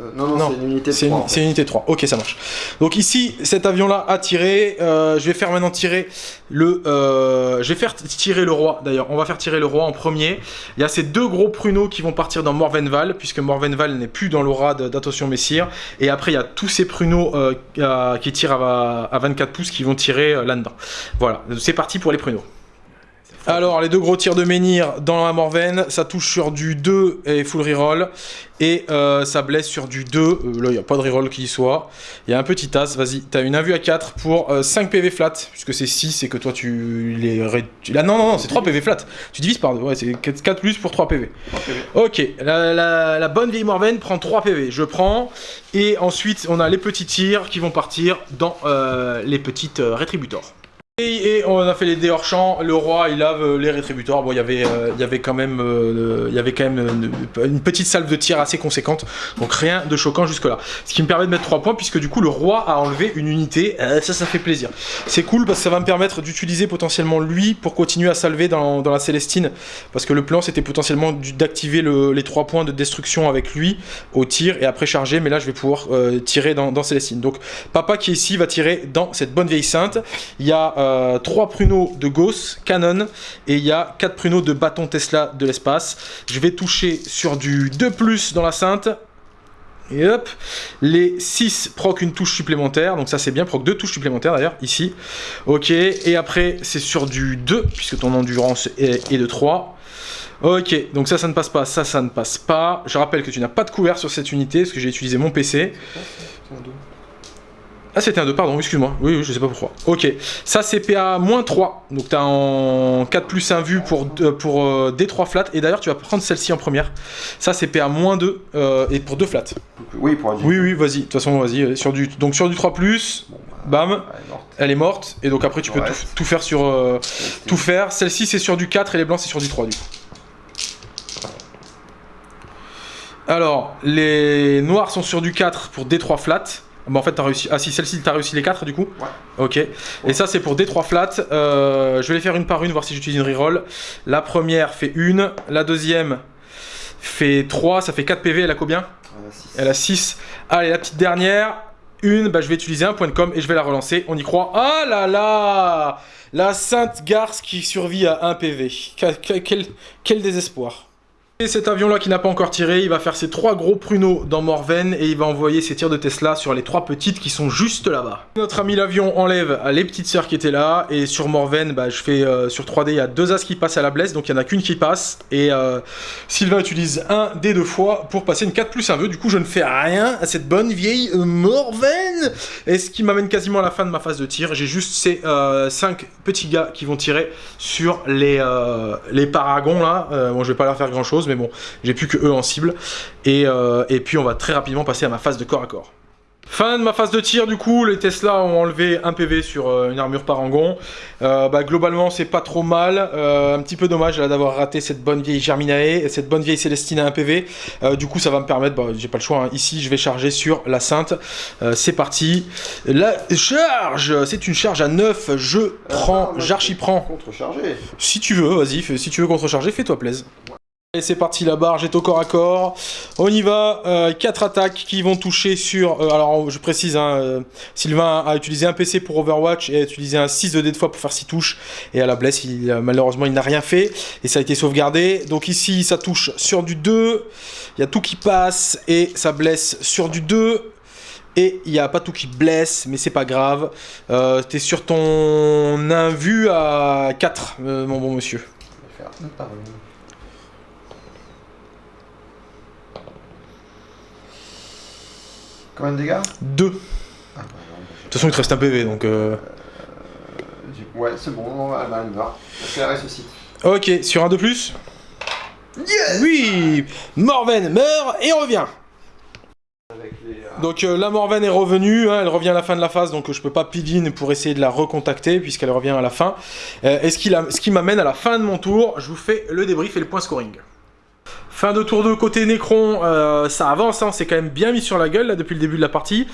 Euh, non, non, Non, c'est une unité de C'est 3. une, c'est une unité 3. Ok, ça marche. Donc ici, cet avion-là a tiré. euh, je vais faire maintenant tirer le. euh, je vais faire tirer le roi. D'ailleurs, on va faire tirer le roi en premier. Il y a ces deux gros pruneaux qui vont partir dans Morvenval, puisque Morvenval n'est plus dans l'aura d'attention Messire. Et après, il y a tous ces pruneaux qui tirent à, à 24 pouces qui vont tirer là-dedans. Voilà, c'est parti pour les pruneaux. Alors, les deux gros tirs de menhir dans la Morven, ça touche sur du 2 et full reroll. Et euh, ça blesse sur du 2. Euh, là, il n'y a pas de reroll qui y soit. Il y a un petit as, vas-y. T'as une 1 vue à 4 pour euh, 5 PV flat, puisque c'est 6 et que toi tu les. Là, non, non, non, c'est 3 PV flat. Tu divises par 2. Ouais, c'est 4, 4 plus pour 3 PV. Ok, la, la- la bonne vieille Morven prend 3 PV. Je prends. Et ensuite, on a les petits tirs qui vont partir dans euh, les petites euh, rétributors. Et, on a fait les dés hors champ, le roi il lave euh, les rétributeurs, bon il y avait, euh, il y avait quand même, euh, il y avait quand même une petite salve de tir assez conséquente, donc rien de choquant jusque là. Ce qui me permet de mettre 3 points puisque du coup le roi a enlevé une unité, ça ça fait plaisir. C'est cool parce que ça va me permettre d'utiliser potentiellement lui pour continuer à salver dans, la Célestine, parce que le plan c'était potentiellement d'activer le- les 3 points de destruction avec lui au tir et après charger, mais là je vais pouvoir tirer dans Célestine. Donc papa qui est ici va tirer dans cette bonne vieille sainte. Il y a 3 pruneaux de Gauss, Canon, et il y a 4 pruneaux de bâton Tesla de l'espace. Je vais toucher sur du 2+, dans la Sainte. Et hop, les 6 proc une touche supplémentaire, donc ça c'est bien, proc deux touches supplémentaires d'ailleurs, ici. Ok, et après c'est sur du 2, puisque ton endurance est, est de 3. Ok, donc ça, ça ne passe pas, ça, ça ne passe pas. Je rappelle que tu n'as pas de couvert sur cette unité, parce que j'ai utilisé mon PC. Ah, c'était un 2, pardon, excuse-moi. Oui, oui, je sais pas pourquoi. Ok, ça c'est PA moins 3. Donc t'as en 4 plus 1 vue pour, pour euh, D3 flat. Et d'ailleurs, tu vas prendre celle-ci en première. Ça c'est PA moins 2 euh, et pour 2 flats. Oui, pour un Oui, oui, vas-y. De toute façon, vas-y. euh, Sur du, donc sur du 3 plus, bam, Elle est morte. Et donc après, tu peux tout, tout faire sur. euh, tout faire. Celle-ci c'est sur du 4 et les blancs c'est sur du 3 du coup. Alors, les noirs sont sur du 4 pour D3 flat. Bon, en fait, t'as réussi. Ah, si, celle-ci, t'as réussi les 4 du coup Ouais. Ok. Et ça, c'est pour D3 flat. Euh, je vais les faire une par une, voir si j'utilise une reroll. La première fait 1. La deuxième fait 3. Ça fait 4 PV. Elle a combien. Elle a 6. Allez, la petite dernière. Une, bah, je vais utiliser un point de com et je vais la relancer. On y croit. Ah là là La Sainte Garce qui survit à 1 PV. Quel, quel- quel- quel désespoir. Et cet avion-là qui n'a pas encore tiré, il va faire ses trois gros pruneaux dans Morven et il va envoyer ses tirs de Tesla sur les trois petites qui sont juste là-bas. Notre ami l'avion enlève les petites sœurs qui étaient là et sur Morven, bah, je fais euh, sur 3D, il y a deux as qui passent à la blesse, donc il n'y en a qu'une qui passe et euh, Sylvain utilise un des deux fois pour passer une 4 plus un vœu. Du coup, je ne fais rien à cette bonne vieille euh, Morven et ce qui m'amène quasiment à la fin de ma phase de tir. J'ai juste ces 5 petits gars qui vont tirer sur les, les paragons là. Bon, je vais pas leur faire grand chose, mais bon, j'ai plus que eux en cible. Et, euh, et puis, on va très rapidement passer à ma phase de corps à corps. Fin de ma phase de tir, du coup, les Tesla ont enlevé un PV sur euh, une armure parangon. Euh, bah, globalement, c'est pas trop mal. Euh, un petit peu dommage d'avoir raté cette bonne vieille Germinae et cette bonne vieille Célestine à un PV. Du coup, ça va me permettre, bah, j'ai pas le choix. hein. Ici, je vais charger sur la Sainte. C'est parti. La charge, c'est une charge à 9. Je prends, moi, j'archi-prends. Contrechargé. Si tu veux, vas-y, si tu veux contrecharger, fais-toi plaisir. Et c'est parti, la barre est au corps à corps. On y va, 4 attaques qui vont toucher sur... euh, alors, je précise, hein, euh, Sylvain a utilisé un PC pour Overwatch et a utilisé un 6 de dés de fois pour faire 6 touches. Et à la blesse, il, euh, malheureusement, il n'a rien fait. Et ça a été sauvegardé. Donc ici, ça touche sur du 2. Il y a tout qui passe et ça blesse sur du 2. Et il n'y a pas tout qui blesse, mais c'est pas grave. Euh, T'es sur ton invu à 4, euh, mon bon monsieur. Je vais faire par une. Combien de dégâts? 2. De Ah, bah, bah, toute façon, il te reste un PV, donc... euh, j'ai- Ouais, c'est bon, elle va elle meurt. Parce qu'elle ressuscite. Ok, sur un de plus? Oui Morven meurt et revient donc euh, la Morven est revenue, hein, elle revient à la fin de la phase, donc euh, je peux pas pidine pour essayer de la recontacter puisqu'elle revient à la fin. Euh, et ce qui, ce qui m'amène à la fin de mon tour, je vous fais le débrief et le point scoring. Fin de tour 2 côté Necron, euh, ça avance, hein, c'est quand même bien mis sur la gueule depuis le début de la partie.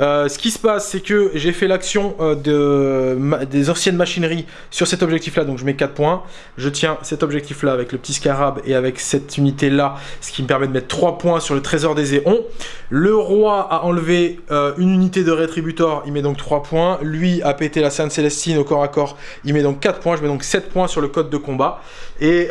Euh, ce qui se passe, c'est que j'ai fait l'action euh, de, des anciennes machineries sur cet objectif là, donc je mets 4 points. Je tiens cet objectif là avec le petit scarab et avec cette unité là, ce qui me permet de mettre 3 points sur le trésor des éons. Le roi a enlevé une unité de rétributor, il met donc 3 points. Lui a pété la Sainte Célestine au corps à corps, il met donc 4 points. Je mets donc 7 points sur le code de combat. Et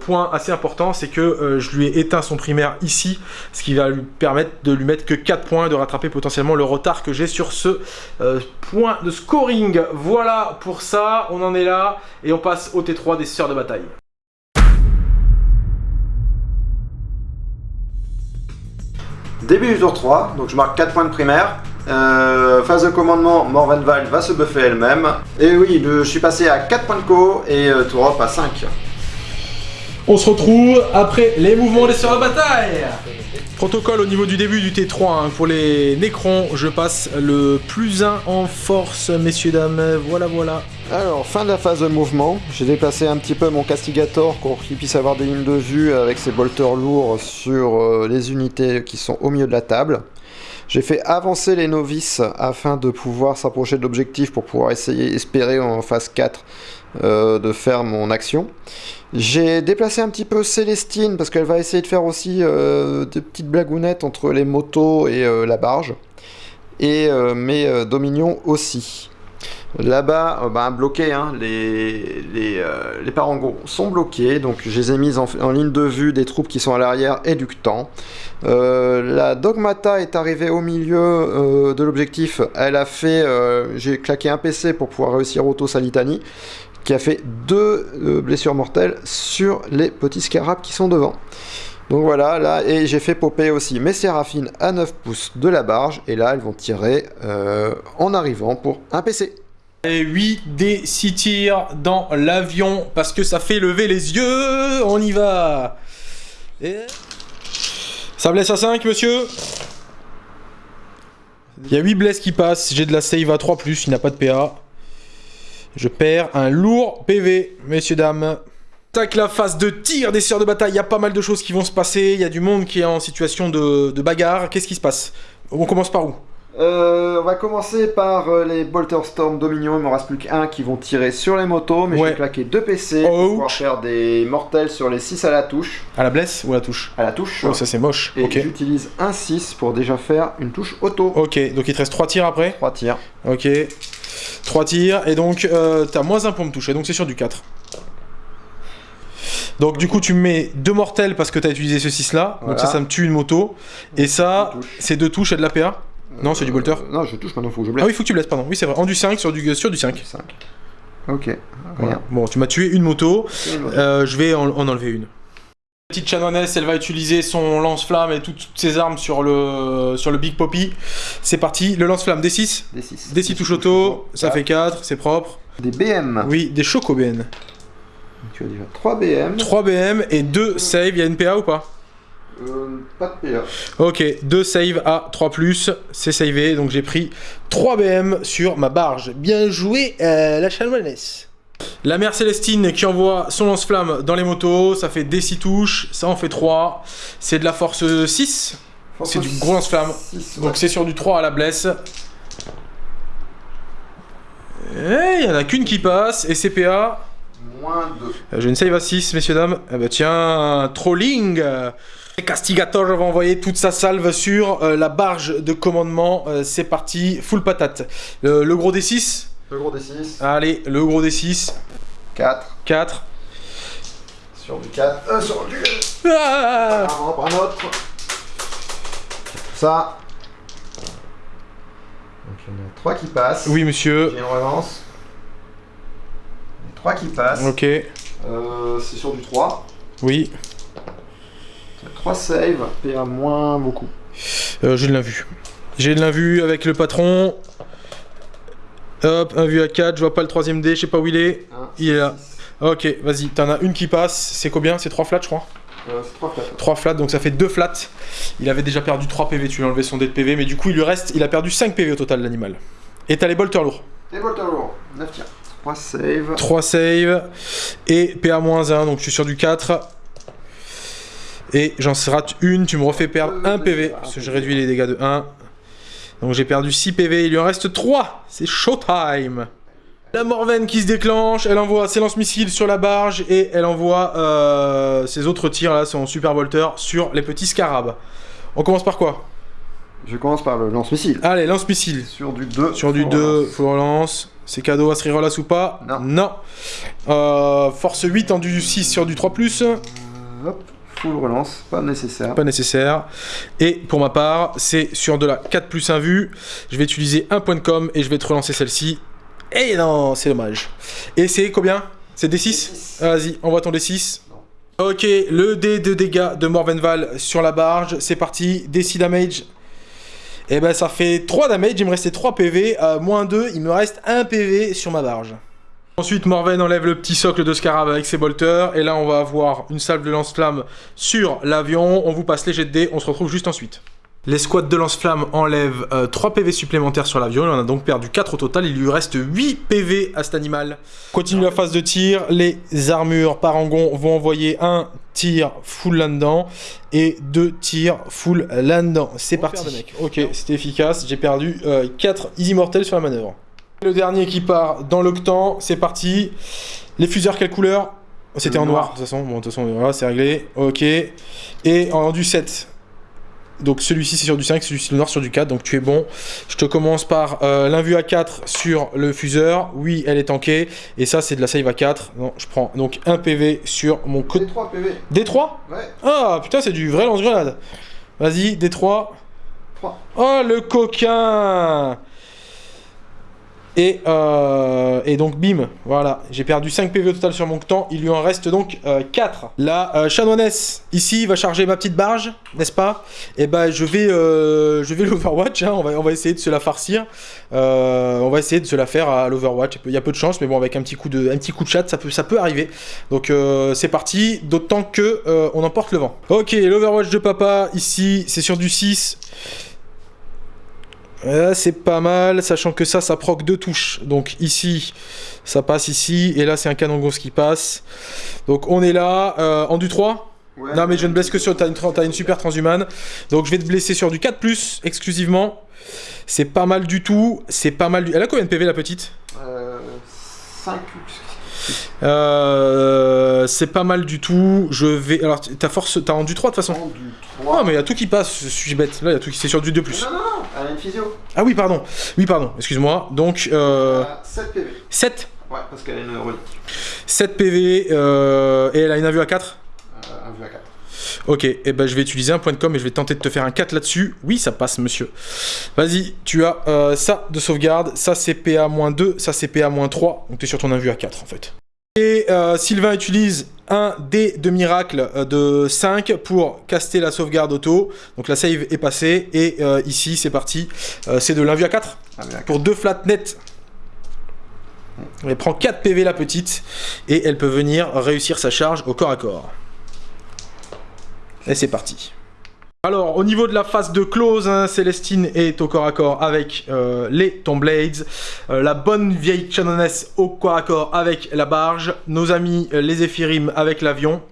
point assez important, c'est que je lui ai éteint son primaire ici, ce qui va lui permettre de lui mettre que 4 points et de rattraper potentiellement le retard que j'ai sur ce euh, point de scoring. Voilà pour ça, on en est là, et on passe au T3 des sœurs de bataille. Début du tour 3, donc je marque 4 points de primaire. Euh, phase de commandement, Morvenval va se buffer elle-même. Et oui, je suis passé à 4 points de co et euh, à 5. On se retrouve après les mouvements des sœurs de bataille Protocole au niveau du début du T3 hein. pour les Nécrons, je passe le plus 1 en force, messieurs, dames, voilà voilà. Alors, fin de la phase de mouvement, j'ai déplacé un petit peu mon Castigator pour qu'il puisse avoir des lignes de vue avec ses bolters lourds sur euh, les unités qui sont au milieu de la table. J'ai fait avancer les novices afin de pouvoir s'approcher de l'objectif pour pouvoir essayer, espérer en phase 4 euh, de faire mon action. J'ai déplacé un petit peu Célestine parce qu'elle va essayer de faire aussi euh, des petites blagounettes entre les motos et euh, la barge. Et mes dominions aussi. Là-bas, bah, bloqué, hein, les, les, les, parangons sont bloqués, donc je les ai mis en, ligne de vue des troupes qui sont à l'arrière et la Dogmata est arrivée au milieu de l'objectif, elle a fait, j'ai claqué un PC pour pouvoir réussir Auto Salitani qui a fait deux euh, blessures mortelles sur les petits scarabs qui sont devant. Donc voilà, là, et j'ai fait popper aussi mes séraphines à 9 pouces de la barge, et là, elles vont tirer euh, en arrivant pour un PC. Et 8 des 6 tirs dans l'avion, parce que ça fait lever les yeux, on y va Ça blesse à 5, monsieur Il y a 8 blesses qui passent, j'ai de la save à 3+, il n'a pas de PA. Je perds un lourd PV, messieurs, dames. Tac, la phase de tir des sœurs de bataille, il y a pas mal de choses qui vont se passer, il y a du monde qui est en situation de, bagarre. Qu'est-ce qui se passe? On commence par où? Euh, on va commencer par euh, les Bolter Storm Dominion, il me reste plus qu'un qui vont tirer sur les motos, mais je vais claquer deux PC pour pouvoir faire des mortels sur les 6 à la touche. À la blesse ou à la touche? À la touche. Oh ça c'est moche. Et j'utilise un 6 pour déjà faire une touche auto. Ok, donc il te reste 3 tirs après? 3 tirs. Ok. 3 tirs, et donc euh, t'as moins 1 pour me toucher, donc c'est sur du 4. Donc du coup tu mets 2 mortels parce que t'as utilisé ce 6 là, donc ça ça me tue une moto, et ça c'est 2 touches et de la PA Non c'est du bolter. euh, Non je touche maintenant, faut que je blesse. Ah oui faut que tu blesses, pardon, oui c'est vrai, en du 5 sur du, sur du 5. 5. Ok, rien. Bon tu m'as tué une moto, euh, je vais en enlever une petite chanoinesse, elle va utiliser son lance-flamme et toutes, ses armes sur le, sur le Big Poppy. C'est parti, le lance-flamme, D6 D6. D6 touche auto, ça fait 4, c'est propre. Des BM Oui, des Choco BN. Tu as déjà 3 BM. 3 BM et 2 save, il y a une PA ou pas? Euh, pas de PA. Ok, 2 save à 3+, c'est savé, donc j'ai pris 3 BM sur ma barge. Bien joué, euh, la chanoinesse la mère Célestine qui envoie son lance-flamme dans les motos, ça fait des 6 touches, ça en fait 3. C'est de la force 6, c'est du gros lance-flamme. Donc c'est sur du 3 à la blesse. Et il y en a qu'une qui passe, et CPA... Moins 2. J'ai une save à 6, messieurs, dames. Eh ben tiens, trolling Castigator va envoyer toute sa salve sur euh, la barge de commandement. Euh, c'est parti, full patate. le gros D6 le gros D6. Allez, le gros D6. 4. 4. Sur du 4. Euh, sur du... Ah prend un autre. Ça. Donc il y en a 3 qui passent. Oui, monsieur. J'ai une relance. 3 qui passent. Ok. Euh, c'est sur du 3. Oui. 3 save, PA moins beaucoup. Euh, j'ai de l'invue. J'ai de l'invue avec le patron. Hop, un vu à 4, je vois pas le troisième dé, je sais pas où il est. il est là. Ok, vas-y, t'en as une qui passe. C'est combien? C'est 3 flats, je crois Euh, c'est 3 flats. 3 flats, donc ça fait 2 flats. Il avait déjà perdu 3 PV, tu lui as enlevé son dé de PV, mais du coup, il lui reste, il a perdu 5 PV au total, l'animal. Et t'as les bolters lourds. Et Bolter lourd, 9 tirs. 3 save. 3 save et PA-1, donc je suis sur du 4. Et j'en rate une, tu me refais perdre 1 PV, parce que je réduis les dégâts de 1. Donc j'ai perdu 6 PV, il lui en reste 3. C'est showtime. La Morven qui se déclenche, elle envoie ses lance-missiles sur la barge et elle envoie euh, ses autres tirs, là, son super bolter, sur les petits scarabs. On commence par quoi? Je commence par le lance-missile. Allez, lance-missile. Sur du 2. Sur du 2, full relance. C'est cadeau à relance ou pas? Non. Euh, force 8 en du 6 sur du 3+. Hop, full relance, pas nécessaire. Pas nécessaire. Et pour ma part, c'est sur de la 4 plus 1 vue. Je vais utiliser un point de com et je vais te relancer celle-ci. Et non, c'est dommage. Et c'est combien? C'est D6 Vas-y, envoie ton D6. Ok, le dé de dégâts de Morvenval sur la barge. C'est parti, D6 damage. Et ben ça fait 3 damage, il me restait 3 PV. Euh, moins 2, il me reste 1 PV sur ma barge. Ensuite, Morven enlève le petit socle de Scarab avec ses bolters. Et là, on va avoir une salve de lance-flamme sur l'avion. On vous passe les jets de dés. On se retrouve juste ensuite. Les squads de lance-flamme enlèvent euh, 3 PV supplémentaires sur l'avion. Il en a donc perdu 4 au total. Il lui reste 8 PV à cet animal. Continue la phase de tir. Les armures parangon vont envoyer un tir full là-dedans et deux tirs full là-dedans. C'est parti. Ok, c'était efficace. J'ai perdu 4 easy mortels sur la manœuvre. Le dernier qui part dans l'octan, c'est parti. Les fuseurs, quelle couleur? C'était en noir, de toute façon. Bon, de toute façon, voilà, c'est réglé. Ok. Et en du 7. Donc celui-ci c'est sur du 5, celui-ci le noir sur du 4, donc tu es bon. Je te commence par euh, l'invue à 4 sur le fuseur. Oui, elle est tankée. Et ça, c'est de la save à 4. Non, je prends donc un PV sur mon code. 3 PV. D3 Ouais. Ah, putain, c'est du vrai lance-grenade. Vas-y, D3. 3. Oh, le coquin et, euh, et donc bim, voilà, j'ai perdu 5 PV au total sur mon temps, il lui en reste donc euh, 4. La euh, chanoinesse, ici, va charger ma petite barge, n'est-ce pas? Et ben je vais, euh, vais l'Overwatch, hein, on, va, on va essayer de se la farcir, Euh, on va essayer de se la faire à l'Overwatch, il y a peu de chance, mais bon, avec un petit coup de, un petit coup de chat, ça peut, ça peut arriver. Donc euh, c'est parti, d'autant que euh, on emporte le vent. Ok, l'Overwatch de papa, ici, c'est sur du 6. Euh, c'est pas mal, sachant que ça, ça proc deux touches. Donc ici, ça passe ici, et là, c'est un canon gauche qui passe. Donc on est là, euh, en du 3 Ouais. Non, mais je ne blesse que sur... T'as une, tra- t'as une super transhumane. Donc je vais te blesser sur du 4+, exclusivement. C'est pas mal du tout, c'est pas mal du... Elle a combien de PV, la petite? Euh, 5 euh, C'est pas mal du tout. Je vais... Alors, ta force... T'as en du 3, de toute façon du Ah, 3. mais il y a tout qui passe, je suis bête. Là, il y a tout qui... C'est sur du 2+. Non, non, non, elle a une physio. Ah oui, pardon. Oui, pardon, excuse-moi. Donc, euh, Elle a 7 PV. 7 Ouais, parce qu'elle a une relique. 7 PV euh, et elle a une invue à 4 Euh, un vue à 4. Ok, et ben je vais utiliser un point de com et je vais tenter de te faire un 4 là-dessus. Oui, ça passe, monsieur. Vas-y, tu as euh, ça de sauvegarde, ça c'est PA-2, ça c'est PA-3, donc tu es sur ton invue à 4 en fait. Et euh, Sylvain utilise un dé de miracle euh, de 5 pour caster la sauvegarde auto. Donc la save est passée et euh, ici c'est parti. Euh, c'est de l'invue à 4 Un vue à 4. pour deux flats nets. Elle prend 4 PV la petite et elle peut venir réussir sa charge au corps à corps. Et c'est parti. Alors au niveau de la phase de close, hein, Célestine est au corps à corps avec euh, les Tomblades, euh, la bonne vieille Chanoness au corps à corps avec la barge, nos amis euh, les Éphirim avec l'avion.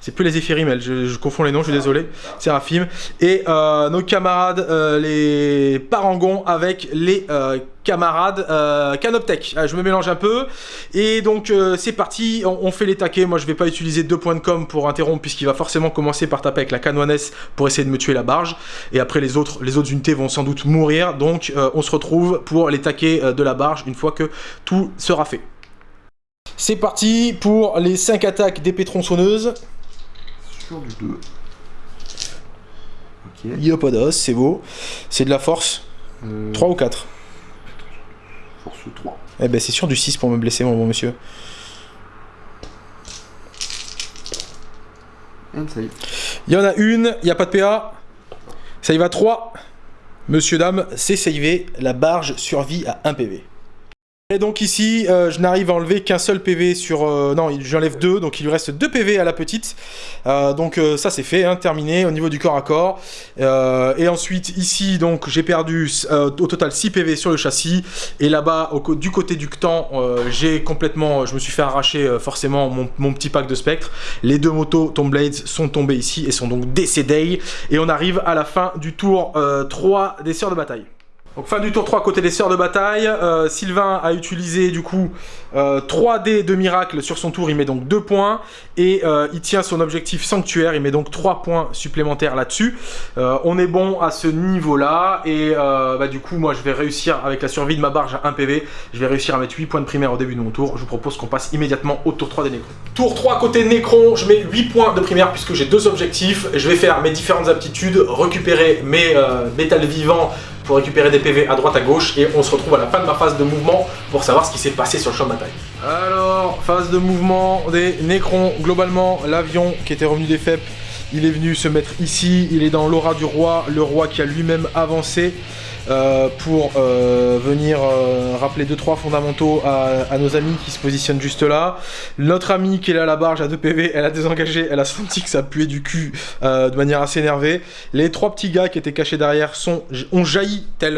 C'est plus les Éphirim, elle, je, confonds les noms, je suis désolé. Séraphim. Et euh, nos camarades, euh, les Parangons, avec les euh, camarades Canoptech. Ah, je me mélange un peu. Et donc, c'est parti, on, fait les taquets. Moi, je vais pas utiliser deux points de com pour interrompre, puisqu'il va forcément commencer par taper avec la canoinesse pour essayer de me tuer la barge. Et après, les autres, les autres unités vont sans doute mourir. Donc, on se retrouve pour les taquets de la barge une fois que tout sera fait. C'est parti pour les 5 attaques d'épée tronçonneuse. Sur du 2. Ok. Iopodos, c'est beau. C'est de la force. Euh, 3 ou 4 Force 3. Eh ben c'est sûr du 6 pour me blesser mon bon monsieur. And save. Il y en a une, il n'y a pas de PA. Ça y va 3. Monsieur, dame, c'est savé. La barge survit à 1 PV. Et donc ici, euh, je n'arrive à enlever qu'un seul PV sur... euh, non, j'enlève deux, donc il lui reste deux PV à la petite. Euh, donc ça c'est fait, hein, terminé au niveau du corps à corps. Et ensuite ici, donc j'ai perdu au total 6 PV sur le châssis. Et là-bas, du côté du Ctan, j'ai complètement... Je me suis fait arracher forcément mon, petit pack de spectre. Les deux motos Tomb Blades sont tombées ici et sont donc décédées. Et on arrive à la fin du tour euh, 3 des Sœurs de Bataille. Donc fin du tour 3 côté des sœurs de bataille, Euh, Sylvain a utilisé du coup euh, 3 dés de miracle sur son tour, il met donc 2 points et euh, il tient son objectif sanctuaire, il met donc 3 points supplémentaires là-dessus. Euh, on est bon à ce niveau-là et euh, bah, du coup moi je vais réussir avec la survie de ma barge à 1 PV, je vais réussir à mettre 8 points de primaire au début de mon tour. Je vous propose qu'on passe immédiatement au tour 3 des Nécrons. Tour 3 côté Nécron, je mets 8 points de primaire puisque j'ai deux objectifs. Je vais faire mes différentes aptitudes, récupérer mes euh, métals vivants pour récupérer des PV à droite à gauche et on se retrouve à la fin de ma phase de mouvement pour savoir ce qui s'est passé sur le champ de bataille. Alors, phase de mouvement des Nécrons, globalement l'avion qui était revenu des FEP, il est venu se mettre ici, il est dans l'aura du roi, le roi qui a lui-même avancé euh, pour euh, venir euh, rappeler 2-3 fondamentaux à, nos amis qui se positionnent juste là. Notre amie qui est là à la barge à 2 PV, elle a désengagé, elle a senti que ça puait du cul de manière assez énervée. Les trois petits gars qui étaient cachés derrière sont, ont jailli tel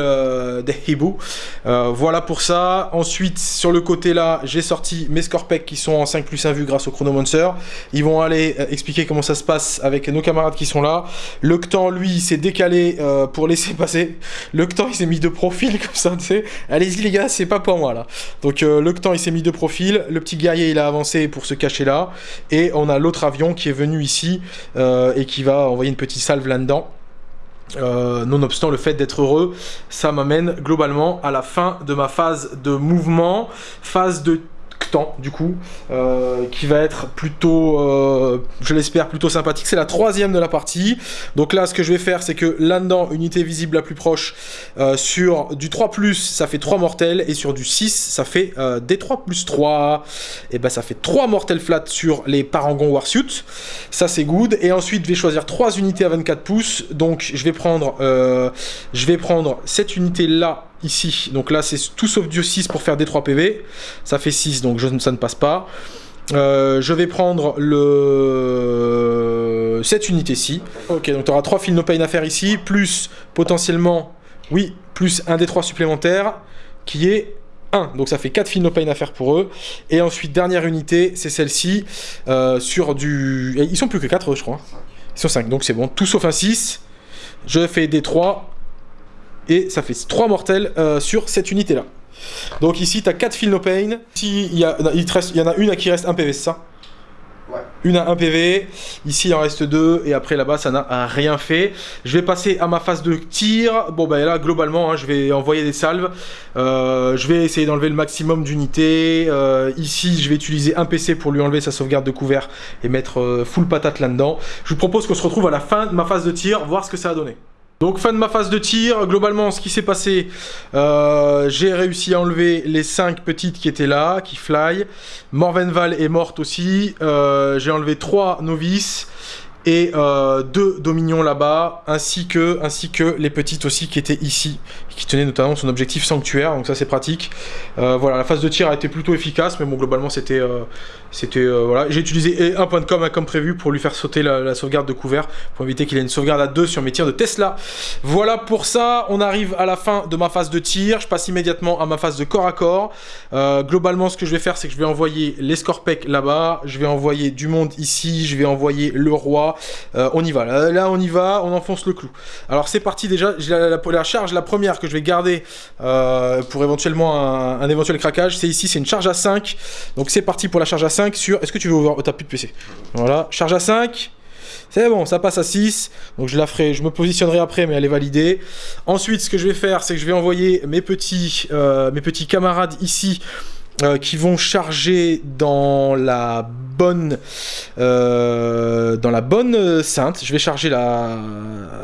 des hiboux. Voilà pour ça. Ensuite, sur le côté là, j'ai sorti mes Scorpec qui sont en 5 plus 1 vue grâce au Chronomancer. Ils vont aller expliquer comment ça se passe avec nos camarades qui sont là. Le Ctan, lui, s'est décalé pour laisser passer. Le Ctan, il s'est mis de profil comme ça, tu sais. Allez-y les gars, c'est pas pour moi là. Donc euh, le Ctan, il s'est mis de profil. Le petit guerrier, il a avancé pour se cacher là. Et on a l'autre avion qui est venu ici euh, et qui va envoyer une petite salve là-dedans. Euh, nonobstant le fait d'être heureux, ça m'amène globalement à la fin de ma phase de mouvement, phase de du coup, euh, qui va être plutôt, euh, je l'espère, plutôt sympathique. C'est la troisième de la partie. Donc là, ce que je vais faire, c'est que là-dedans, unité visible la plus proche, euh, sur du 3+, ça fait 3 mortels, et sur du 6, ça fait des 3 plus 3. Et ben ça fait 3 mortels flat sur les Parangon Warsuit. Ça c'est good. Et ensuite, je vais choisir 3 unités à 24 pouces. Donc je vais prendre, je vais prendre cette unité là ici. Donc là, c'est tout sauf du 6 pour faire des 3 PV. Ça fait 6, donc je, ça ne passe pas. Euh, je vais prendre le cette unité-ci. Ok, donc tu auras 3 fils no pain à faire ici, plus potentiellement, oui, plus un des 3 supplémentaires, qui est 1. Donc ça fait 4 fils no pain à faire pour eux. Et ensuite, dernière unité, c'est celle-ci, euh, sur du... Ils sont plus que 4, je crois. Ils sont 5, donc c'est bon. Tout sauf un 6. Je fais des 3 et ça fait 3 mortels euh, sur cette unité là. Donc ici tu as 4 fils no pain. Ici il y, a, il, te reste, il y en a une à qui reste 1 PV, c'est ça? Ouais. Une à 1 PV, ici il en reste 2 et après là-bas ça n'a rien fait. Je vais passer à ma phase de tir. Bon bah là globalement hein, je vais envoyer des salves. Euh, je vais essayer d'enlever le maximum d'unités. Euh, ici je vais utiliser un PC pour lui enlever sa sauvegarde de couvert et mettre full patate là-dedans. Je vous propose qu'on se retrouve à la fin de ma phase de tir, voir ce que ça a donné. Donc fin de ma phase de tir, globalement ce qui s'est passé, euh, j'ai réussi à enlever les 5 petites qui étaient là, qui fly. Morvenval est morte aussi, Euh, j'ai enlevé 3 novices et 2 dominions là-bas, ainsi que les petites aussi qui étaient ici, qui tenaient notamment son objectif sanctuaire, donc ça c'est pratique. Euh, voilà, la phase de tir a été plutôt efficace, mais bon globalement c'était... euh, euh, voilà, j'ai utilisé un point de com hein, comme prévu pour lui faire sauter la, sauvegarde de couvert pour éviter qu'il ait une sauvegarde à 2 sur mes tirs de Tesla. Voilà pour ça, on arrive à la fin de ma phase de tir, je passe immédiatement à ma phase de corps à corps. Globalement, ce que je vais faire, c'est que je vais envoyer les Scorpec là-bas, je vais envoyer du monde ici, je vais envoyer le roi. On y va, là, on y va, on enfonce le clou. Alors c'est parti déjà, la- la charge, la première que je vais garder euh, pour éventuellement un, éventuel craquage, c'est ici, c'est une charge à 5. Donc c'est parti pour la charge à 5 sur... Est-ce que tu veux ouvrir... Oh, t'as de PC. Voilà, charge à 5. C'est bon, ça passe à 6. Donc je la ferai, je me positionnerai après, mais elle est validée. Ensuite, ce que je vais faire, c'est que je vais envoyer mes petits, euh, mes petits camarades ici. Euh, qui vont charger dans la bonne euh, dans la bonne sainte. Je vais charger la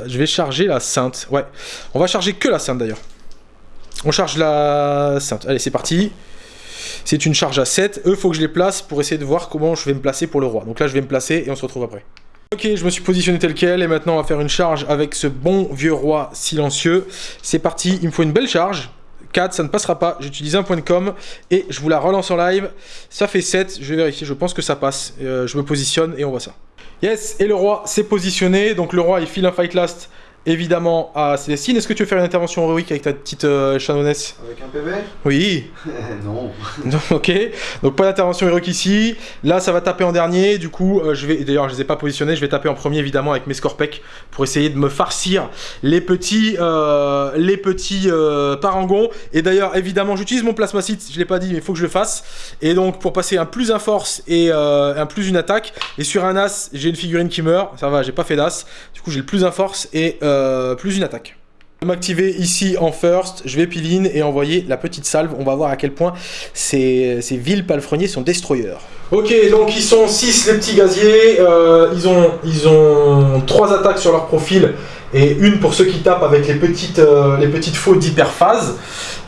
je vais charger la sainte. Ouais. On va charger que la sainte d'ailleurs. On charge la sainte. Allez c'est parti. C'est une charge à 7 eux faut que je les place pour essayer de voir comment je vais me placer pour le roi. Donc là je vais me placer et on se retrouve après. Ok, je me suis positionné tel quel et maintenant on va faire une charge avec ce bon vieux roi silencieux. C'est parti, il me faut une belle charge 4, ça ne passera pas. J'utilise un point de com et je vous la relance en live. Ça fait 7, je vais vérifier, je pense que ça passe. Euh, je me positionne et on voit ça. Yes, et le roi s'est positionné. Donc le roi, il file un fight last évidemment à Célestine. Est-ce que tu veux faire une intervention héroïque avec ta petite euh, Chanonesse Avec un PV Oui. Non. Ok, donc pas d'intervention héroïque ici. Là, ça va taper en dernier. Du coup, euh, je vais. D'ailleurs, je les ai pas positionnés. Je vais taper en premier évidemment avec mes Scorpec pour essayer de me farcir les petits, euh, les petits euh, parangons. Et d'ailleurs, évidemment, j'utilise mon plasma site. Je l'ai pas dit, mais il faut que je le fasse. Et donc, pour passer un plus un force et un plus une attaque. Et sur un as, j'ai une figurine qui meurt. Ça va, j'ai pas fait d'as. Du coup, j'ai le plus un force et euh, plus une attaque. Je vais m'activer ici en first, je vais piline et envoyer la petite salve. On va voir à quel point ces, ces villes palefreniers sont destroyers. Ok, donc ils sont 6 les petits gaziers. Euh, ils, ont, ils ont 3 attaques sur leur profil et une pour ceux qui tapent avec les petites, euh, d'hyperphase.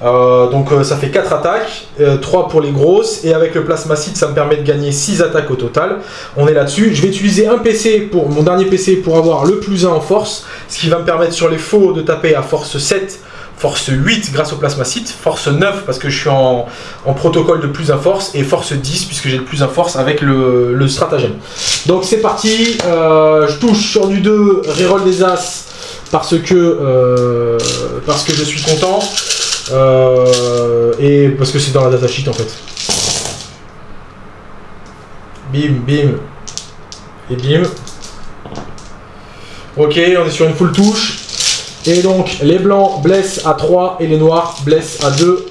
Euh, donc euh, ça fait 4 attaques, 3 pour les grosses, et avec le plasmacide ça me permet de gagner 6 attaques au total. On est là-dessus. Je vais utiliser un PC pour mon dernier PC pour avoir le plus 1 en force, ce qui va me permettre sur les faux de taper à force 7, force 8 grâce au plasmacide, force 9 parce que je suis en, protocole de plus 1 force, et force 10 puisque j'ai le plus 1 force avec le, stratagème. Donc c'est parti, euh, je touche sur du 2, reroll des As parce que, euh, parce que je suis content. Euh, et parce que c'est dans la datasheet en fait. Bim, bim. Et bim. Ok, on est sur une full touche. Et donc, les blancs blessent à 3 et les noirs blessent à 2.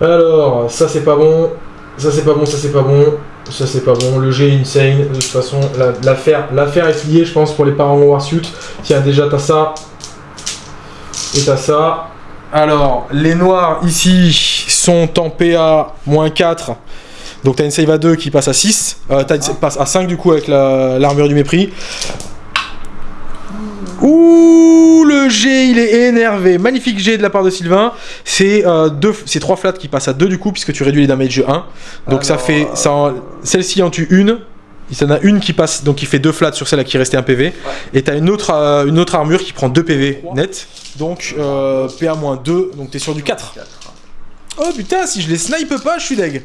Alors, ça c'est pas bon. Ça c'est pas bon, ça c'est pas bon. Ça c'est pas bon. Le G est insane. De toute façon, la- l'affaire est pliée, je pense, pour les parents en Warsuit. Tiens, déjà, t'as ça. Et t'as ça. Alors, les noirs ici sont en PA moins 4. Donc t'as une save à 2 qui passe à 6. Euh, t'as passe à 5 du coup avec la- l'armure du mépris. Ouh, le G, il est énervé. Magnifique G de la part de Sylvain. C'est euh, deux- c'est 3 flats qui passent à 2 du coup, puisque tu réduis les damage de 1. Donc ça fait. ça en- Celle-ci en tue une. Il y en a une qui passe, donc qui fait 2 flats sur celle à qui restait un PV. Et t'as une autre, euh, une autre armure qui prend 2 PV net. Donc euh, PA-2, donc t'es sur du 4. Oh putain, si je les snipe pas, je suis deg.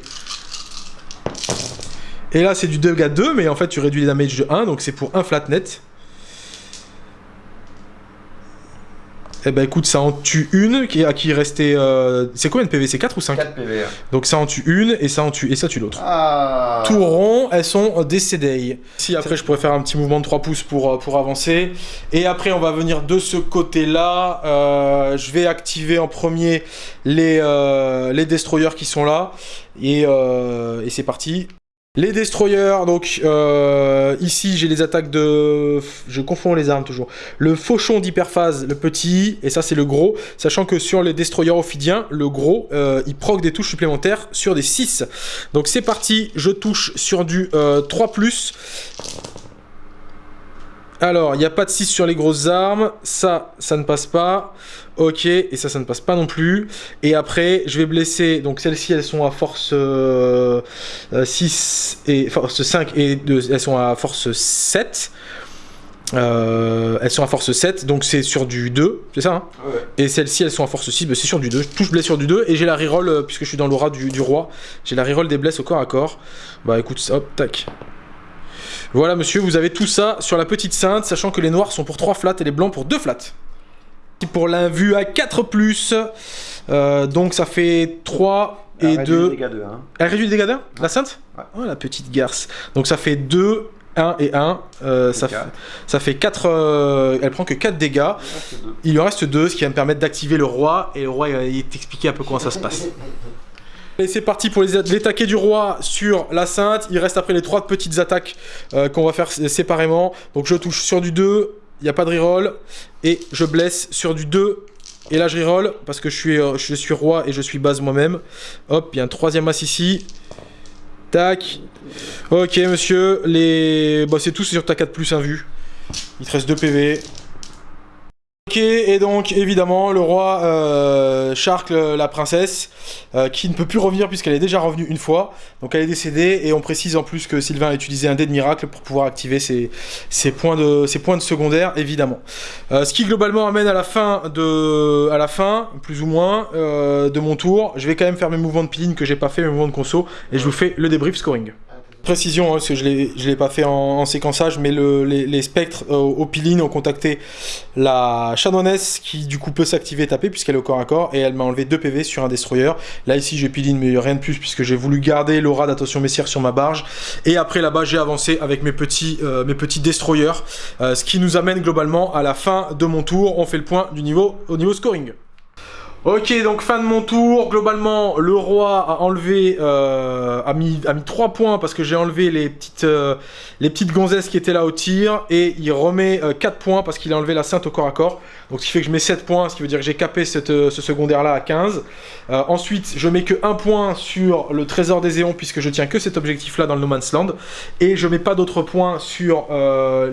Et là, c'est du 2 à 2, mais en fait, tu réduis les damage de 1, donc c'est pour un flat net. Eh ben écoute, ça en tue une qui, à qui restait. euh, C'est combien de PV C'est 4 ou 5 4 PV. Donc ça en tue une et ça en tue et ça tue l'autre. Ah Tout rond, elles sont décédées. Si après je pourrais faire un petit mouvement de 3 pouces pour, euh, pour avancer. Et après on va venir de ce côté-là. Euh, je vais activer en premier les, euh, les destroyers qui sont là. Et, euh, et c'est parti. Les destroyers, donc euh, ici j'ai les attaques de... Je confonds les armes toujours. Le fauchon d'hyperphase, le petit, et ça c'est le gros. Sachant que sur les destroyers ophidiens, le gros, euh, il proc des touches supplémentaires sur des 6. Donc c'est parti, je touche sur du euh, 3+. Alors, il n'y a pas de 6 sur les grosses armes. Ça, ça ne passe pas. Ok, et ça, ça ne passe pas non plus. Et après, je vais blesser. Donc, celles-ci, elles sont à force euh, euh, 6 et force 5 et 2, elles sont à force 7. Euh, elles sont à force 7, donc c'est sur du 2, c'est ça hein? Ouais. Et celles-ci, elles sont à force 6, bah, c'est sur du 2. Je touche blesse sur du 2 et j'ai la reroll, euh, puisque je suis dans l'aura du, du roi, j'ai la reroll des blesses au corps à corps. Bah écoute, hop, tac. Voilà monsieur, vous avez tout ça sur la petite sainte, sachant que les noirs sont pour 3 flats et les blancs pour 2 flats. Pour l'invue à 4+, euh, donc ça fait 3 et 2... dégâts de 1. Elle réduit les dégâts d'un La sainte Ouais. Oh la petite garce. Donc ça fait 2, 1 et 1. euh, ça, fait, quatre. ça fait 4. elle prend que 4 dégâts. Il lui en reste 2, ce qui va me permettre d'activer le roi. Et le roi, il va t'expliquer un peu comment ça se passe. Et c'est parti pour les, taquets du roi sur la sainte. Il reste après les trois petites attaques euh, qu'on va faire sé- séparément. Donc je touche sur du 2, il n'y a pas de reroll. Et je blesse sur du 2. Et là je reroll parce que je suis, euh, je suis roi et je suis base moi-même. Hop, il y a un troisième as ici. Tac. Ok monsieur, les... Bah, c'est tout c'est sur ta 4 plus 1 vue. Il te reste 2 PV. Ok, et donc évidemment le roi euh, la princesse, euh, qui ne peut plus revenir puisqu'elle est déjà revenue une fois. Donc elle est décédée et on précise en plus que Sylvain a utilisé un dé de miracle pour pouvoir activer ses, points, de, ses points de secondaire, évidemment. Euh, ce qui globalement amène à la fin, à la fin plus ou moins, de mon tour. Je vais quand même faire mes mouvements de piline que j'ai pas fait, mes mouvements de conso, et je vous fais le débrief scoring. Précision, hein, parce que je ne l'ai pas fait en, séquençage, mais les, spectres euh, au Piline ont contacté la chanoinesse qui du coup peut s'activer et taper puisqu'elle est au corps à corps et elle m'a enlevé 2 PV sur un destroyer. Là ici j'ai Piline mais rien de plus puisque j'ai voulu garder l'aura d'attention messière sur ma barge. Et après là-bas j'ai avancé avec mes petits, euh, mes petits destroyers, euh, ce qui nous amène globalement à la fin de mon tour. On fait le point du niveau, au niveau scoring. Ok, donc fin de mon tour. Globalement, le roi a enlevé, euh, a, mis, a mis 3 points parce que j'ai enlevé les petites, euh, les petites gonzesses qui étaient là au tir. Et il remet 4 euh, points parce qu'il a enlevé la sainte au corps à corps. Donc ce qui fait que je mets 7 points, ce qui veut dire que j'ai capé ce secondaire là à 15. ensuite, je mets que 1 point sur le trésor des éons puisque je tiens que cet objectif là dans le No Man's Land. Et je mets pas d'autres points sur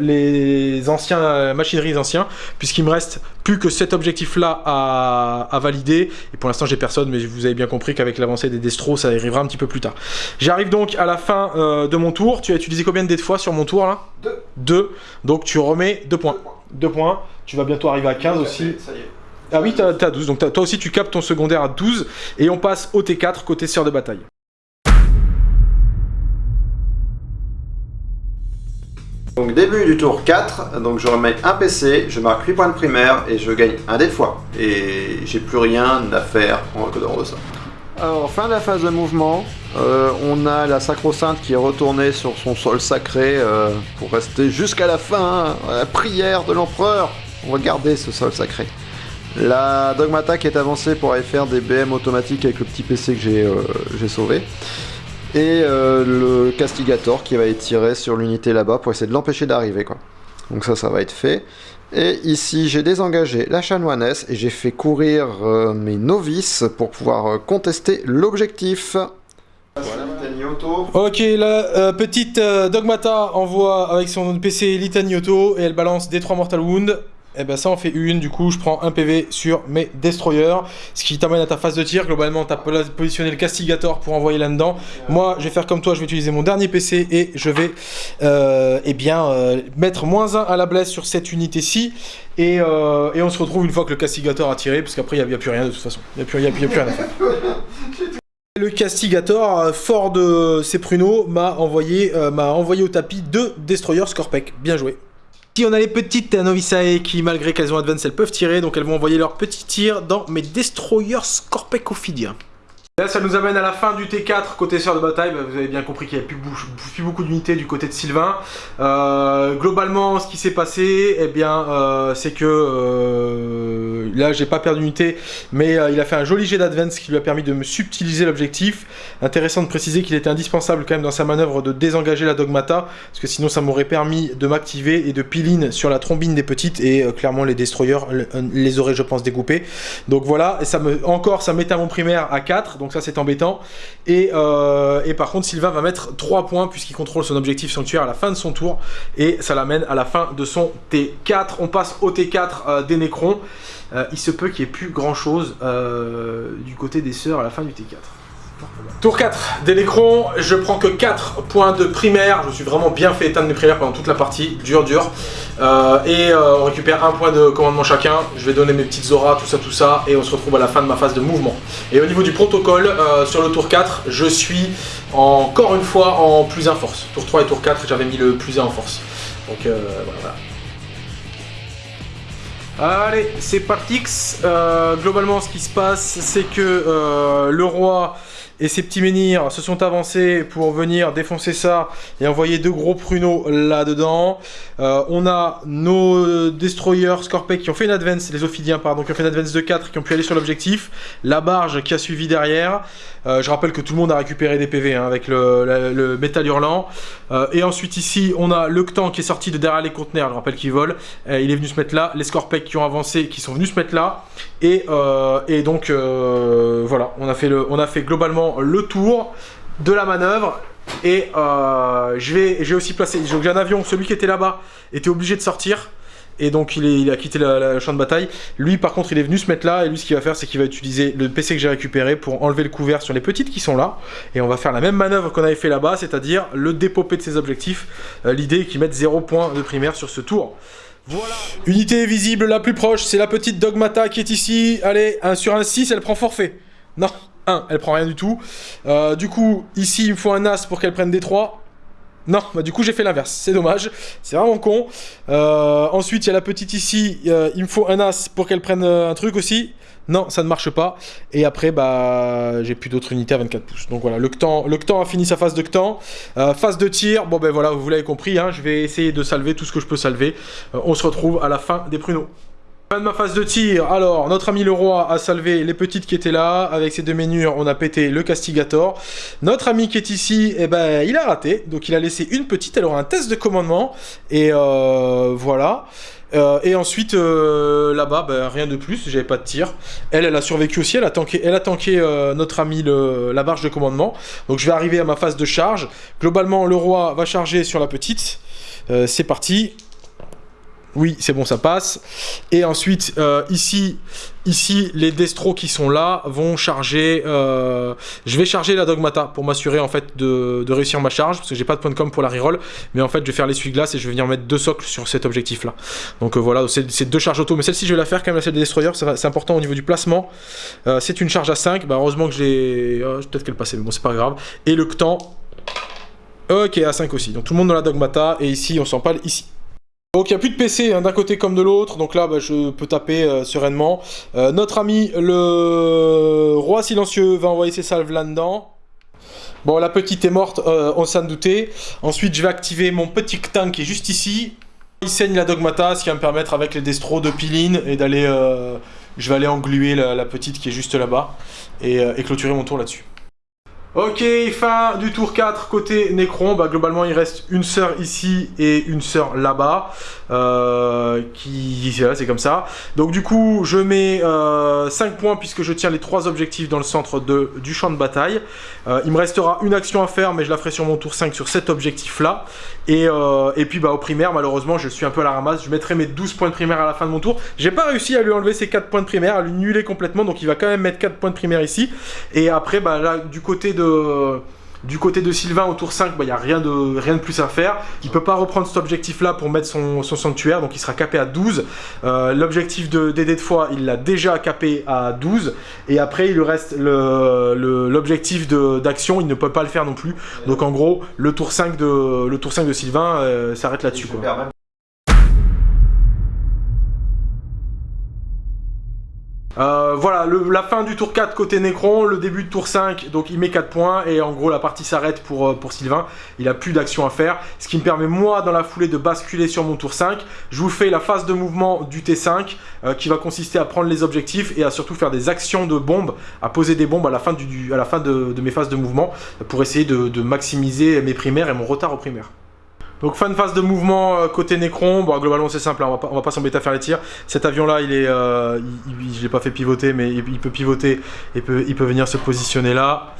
les anciens machineries anciens puisqu'il me reste plus que cet objectif là à, à valider et pour l'instant, j'ai personne, mais vous avez bien compris qu'avec l'avancée des destros, ça arrivera un petit peu plus tard. J'arrive donc à la fin euh, de mon tour. Tu as utilisé combien de dés de fois sur mon tour là? Deux. Deux. Donc tu remets deux points. Deux points. Tu vas bientôt arriver à 15 aussi. Ça y est. Ah oui, t'as as 12. Donc toi aussi, tu captes ton secondaire à 12. Et on passe au T4 côté sœur de bataille. Donc début du tour 4, donc je remets un PC, je marque 8 points de primaire et je gagne un dé de fois. Et j'ai plus rien à faire en dehors de ça. Alors fin de la phase de mouvement, euh, on a la sacro-sainte qui est retournée sur son sol sacré euh, pour rester jusqu'à la fin, hein, la prière de l'empereur. Garder ce sol sacré. La dogmata qui est avancée pour aller faire des BM automatiques avec le petit PC que j'ai euh, sauvé et euh, le castigator qui va être tiré sur l'unité là-bas pour essayer de l'empêcher d'arriver. Donc ça, ça va être fait. Et ici, j'ai désengagé la chanoinesse et j'ai fait courir euh, mes novices pour pouvoir contester l'objectif. Voilà, Ok, la petite Dogmata envoie avec son PC Litaniotto et elle balance des 3 Mortal Wounds et eh ben ça en fait une, du coup je prends un PV sur mes destroyers, ce qui t'amène à ta phase de tir, globalement tu as positionné le castigator pour envoyer là-dedans, moi je vais faire comme toi, je vais utiliser mon dernier PC et je vais euh, eh bien, euh, mettre moins 1 à la blesse sur cette unité-ci, et, euh, et, on se retrouve une fois que le castigator a tiré, parce qu'après il n'y a, plus rien de toute façon, il n'y a, a, a, plus rien à faire. Le castigator, fort de ses pruneaux, m'a envoyé, m'a envoyé au tapis deux destroyers Scorpec. Bien joué. Si on a les petites Novisae qui, malgré qu'elles ont advance, elles peuvent tirer, donc elles vont envoyer leurs petits tirs dans mes Destroyers Scorpecophidia. Là, ça nous amène à la fin du T4 côté sœur de bataille. Bah, vous avez bien compris qu'il n'y a plus, beaucoup d'unités du côté de Sylvain. Euh, globalement, ce qui s'est passé, eh bien, euh, c'est que euh, là, j'ai pas perdu d'unité, mais il a fait un joli jet d'advance qui lui a permis de me subtiliser l'objectif. Intéressant de préciser qu'il était indispensable quand même dans sa manœuvre de désengager la dogmata, parce que sinon, ça m'aurait permis de m'activer et de piline sur la trombine des petites, et clairement, les destroyers les auraient, je pense, découpés. Donc voilà, et ça me, encore, ça à mon primaire à 4 donc ça c'est embêtant. Euh, et, par contre, Sylvain va mettre 3 points puisqu'il contrôle son objectif sanctuaire à la fin de son tour. Et ça l'amène à la fin de son T4. On passe au T4 euh, des Nécrons. Euh, il se peut qu'il n'y ait plus grand chose du côté des sœurs à la fin du T4. Tour 4, des Nécrons, je prends que 4 points de primaire, je me suis vraiment bien fait éteindre mes primaires pendant toute la partie, dur dur. Euh, et euh, on récupère un point de commandement chacun, je vais donner mes petites auras, tout ça, tout ça, et on se retrouve à la fin de ma phase de mouvement. Et au niveau du protocole, euh, sur le tour 4, je suis encore une fois en plus 1 force. Tour 3 et tour 4, j'avais mis le plus 1 en force. Donc voilà. Allez, c'est parti. globalement, ce qui se passe, c'est que le roi et ces petits menhirs se sont avancés pour venir défoncer ça et envoyer deux gros pruneaux là-dedans. Euh, on a nos destroyers Scorpec qui ont fait une advance, les Ophidiens pardon, qui ont fait une advance de 4 qui ont pu aller sur l'objectif. La barge qui a suivi derrière. Euh, je rappelle que tout le monde a récupéré des PV hein, avec le, métal hurlant. Euh, et ensuite ici, on a le Ctan qui est sorti de derrière les conteneurs, je rappelle qu'il vole. il est venu se mettre là. Les Scorpec qui ont avancé, qui sont venus se mettre là. Et, donc, voilà, on a fait globalement le tour de la manœuvre. Et euh, j'ai aussi placé, j'ai un avion, celui qui était là-bas était obligé de sortir. et donc il, a quitté le champ de bataille. Lui par contre il est venu se mettre là et lui ce qu'il va faire c'est qu'il va utiliser le PC que j'ai récupéré pour enlever le couvert sur les petites qui sont là et on va faire la même manœuvre qu'on avait fait là-bas, c'est-à-dire le dépopper de ses objectifs. Euh, l'idée est qu'il mette 0 points de primaire sur ce tour. Voilà. Unité visible la plus proche, c'est la petite Dogmata qui est ici. Allez, sur un 6, elle prend forfait. Non, 1, elle prend rien du tout. Euh, du coup, ici, il me faut un As pour qu'elle prenne des 3. Non, bah du coup j'ai fait l'inverse, c'est dommage, c'est vraiment con. Euh, ensuite il y a la petite ici, euh, il me faut un As pour qu'elle prenne un truc aussi. Non, ça ne marche pas. Et après, bah, j'ai plus d'autres unités à 24 pouces. Donc voilà, le le a fini sa phase de Ctan. phase de tir, bon ben voilà, vous l'avez compris, hein, je vais essayer de salver tout ce que je peux salver. on se retrouve à la fin des pruneaux. Fin de ma phase de tir, alors notre ami le roi a salvé les petites qui étaient là, avec ses deux menures on a pété le castigator. Notre ami qui est ici, eh ben il a raté, donc il a laissé une petite, elle aura un test de commandement, et euh, voilà. Euh, et ensuite, euh, là-bas, ben, rien de plus, j'avais pas de tir. Elle, elle a survécu aussi, elle a tanké, elle a tanké notre ami la barge de commandement. Donc je vais arriver à ma phase de charge. Globalement, le roi va charger sur la petite. C'est parti. Oui, c'est bon, ça passe. Et ensuite, euh, ici, ici, les destros qui sont là vont charger... Euh, je vais charger la Dogmata pour m'assurer en fait de, réussir ma charge, parce que j'ai pas de point de com pour la reroll. Mais en fait, je vais faire l'essuie-glace et je vais venir mettre deux socles sur cet objectif-là. Donc euh, voilà, c'est deux charges auto. Mais celle-ci, je vais la faire quand même, la celle des destroyers. C'est important au niveau du placement. c'est une charge à 5. Bah, heureusement que j'ai... Peut-être qu'elle passait, mais bon, c'est pas grave. Et le temps... Ok, à 5 aussi. Donc tout le monde dans la Dogmata. Et ici, on s'en parle ici. Donc il n'y a plus de PC hein, d'un côté comme de l'autre, donc là bah, je peux taper euh, sereinement. Euh, notre ami le roi silencieux va envoyer ses salves là-dedans. Bon la petite est morte, euh, on s'en doutait. Ensuite je vais activer mon petit tank qui est juste ici. Il saigne la dogmata, ce qui va me permettre avec les destros de piline et d'aller... je vais aller engluer la, petite qui est juste là-bas et clôturer mon tour là-dessus. Ok, fin du tour 4 côté Necron. Bah, globalement, il reste une sœur ici et une sœur là-bas. Euh, qui c'est comme ça. Donc du coup, je mets 5 euh, points puisque je tiens les 3 objectifs dans le centre du champ de bataille. Euh, il me restera une action à faire, mais je la ferai sur mon tour 5 sur cet objectif-là. Et, puis bah, au primaire, malheureusement, je suis un peu à la ramasse. Je mettrai mes 12 points de primaire à la fin de mon tour. J'ai pas réussi à lui enlever ses 4 points de primaire, à lui nuler complètement. Donc il va quand même mettre 4 points de primaire ici. Et après, bah, du côté de du côté de Sylvain au tour 5, il bah, n'y a rien de, rien de plus à faire. Il ne peut pas reprendre cet objectif-là pour mettre son, sanctuaire, donc il sera capé à 12. Euh, l'objectif de DD de foi, il l'a déjà capé à 12. Et après, il lui reste l'objectif d'action, il ne peut pas le faire non plus. Donc en gros, le tour 5 de, le tour 5 de Sylvain euh, s'arrête là-dessus. Euh, voilà, la fin du tour 4 côté Necron, le début de tour 5, donc il met 4 points et en gros la partie s'arrête pour, euh, pour Sylvain. Il a plus d'action à faire, ce qui me permet moi dans la foulée de basculer sur mon tour 5. Je vous fais la phase de mouvement du T5 euh, qui va consister à prendre les objectifs et à surtout faire des actions de bombes, à poser des bombes à la fin, du, à la fin de, mes phases de mouvement pour essayer de, de maximiser mes primaires et mon retard aux primaires. Donc fin de phase de mouvement euh, côté Necron, bon globalement c'est simple, hein, on va pas, s'embêter à faire les tirs. Cet avion là, il est, euh, je l'ai pas fait pivoter, mais il, il peut pivoter et peut, il peut venir se positionner là.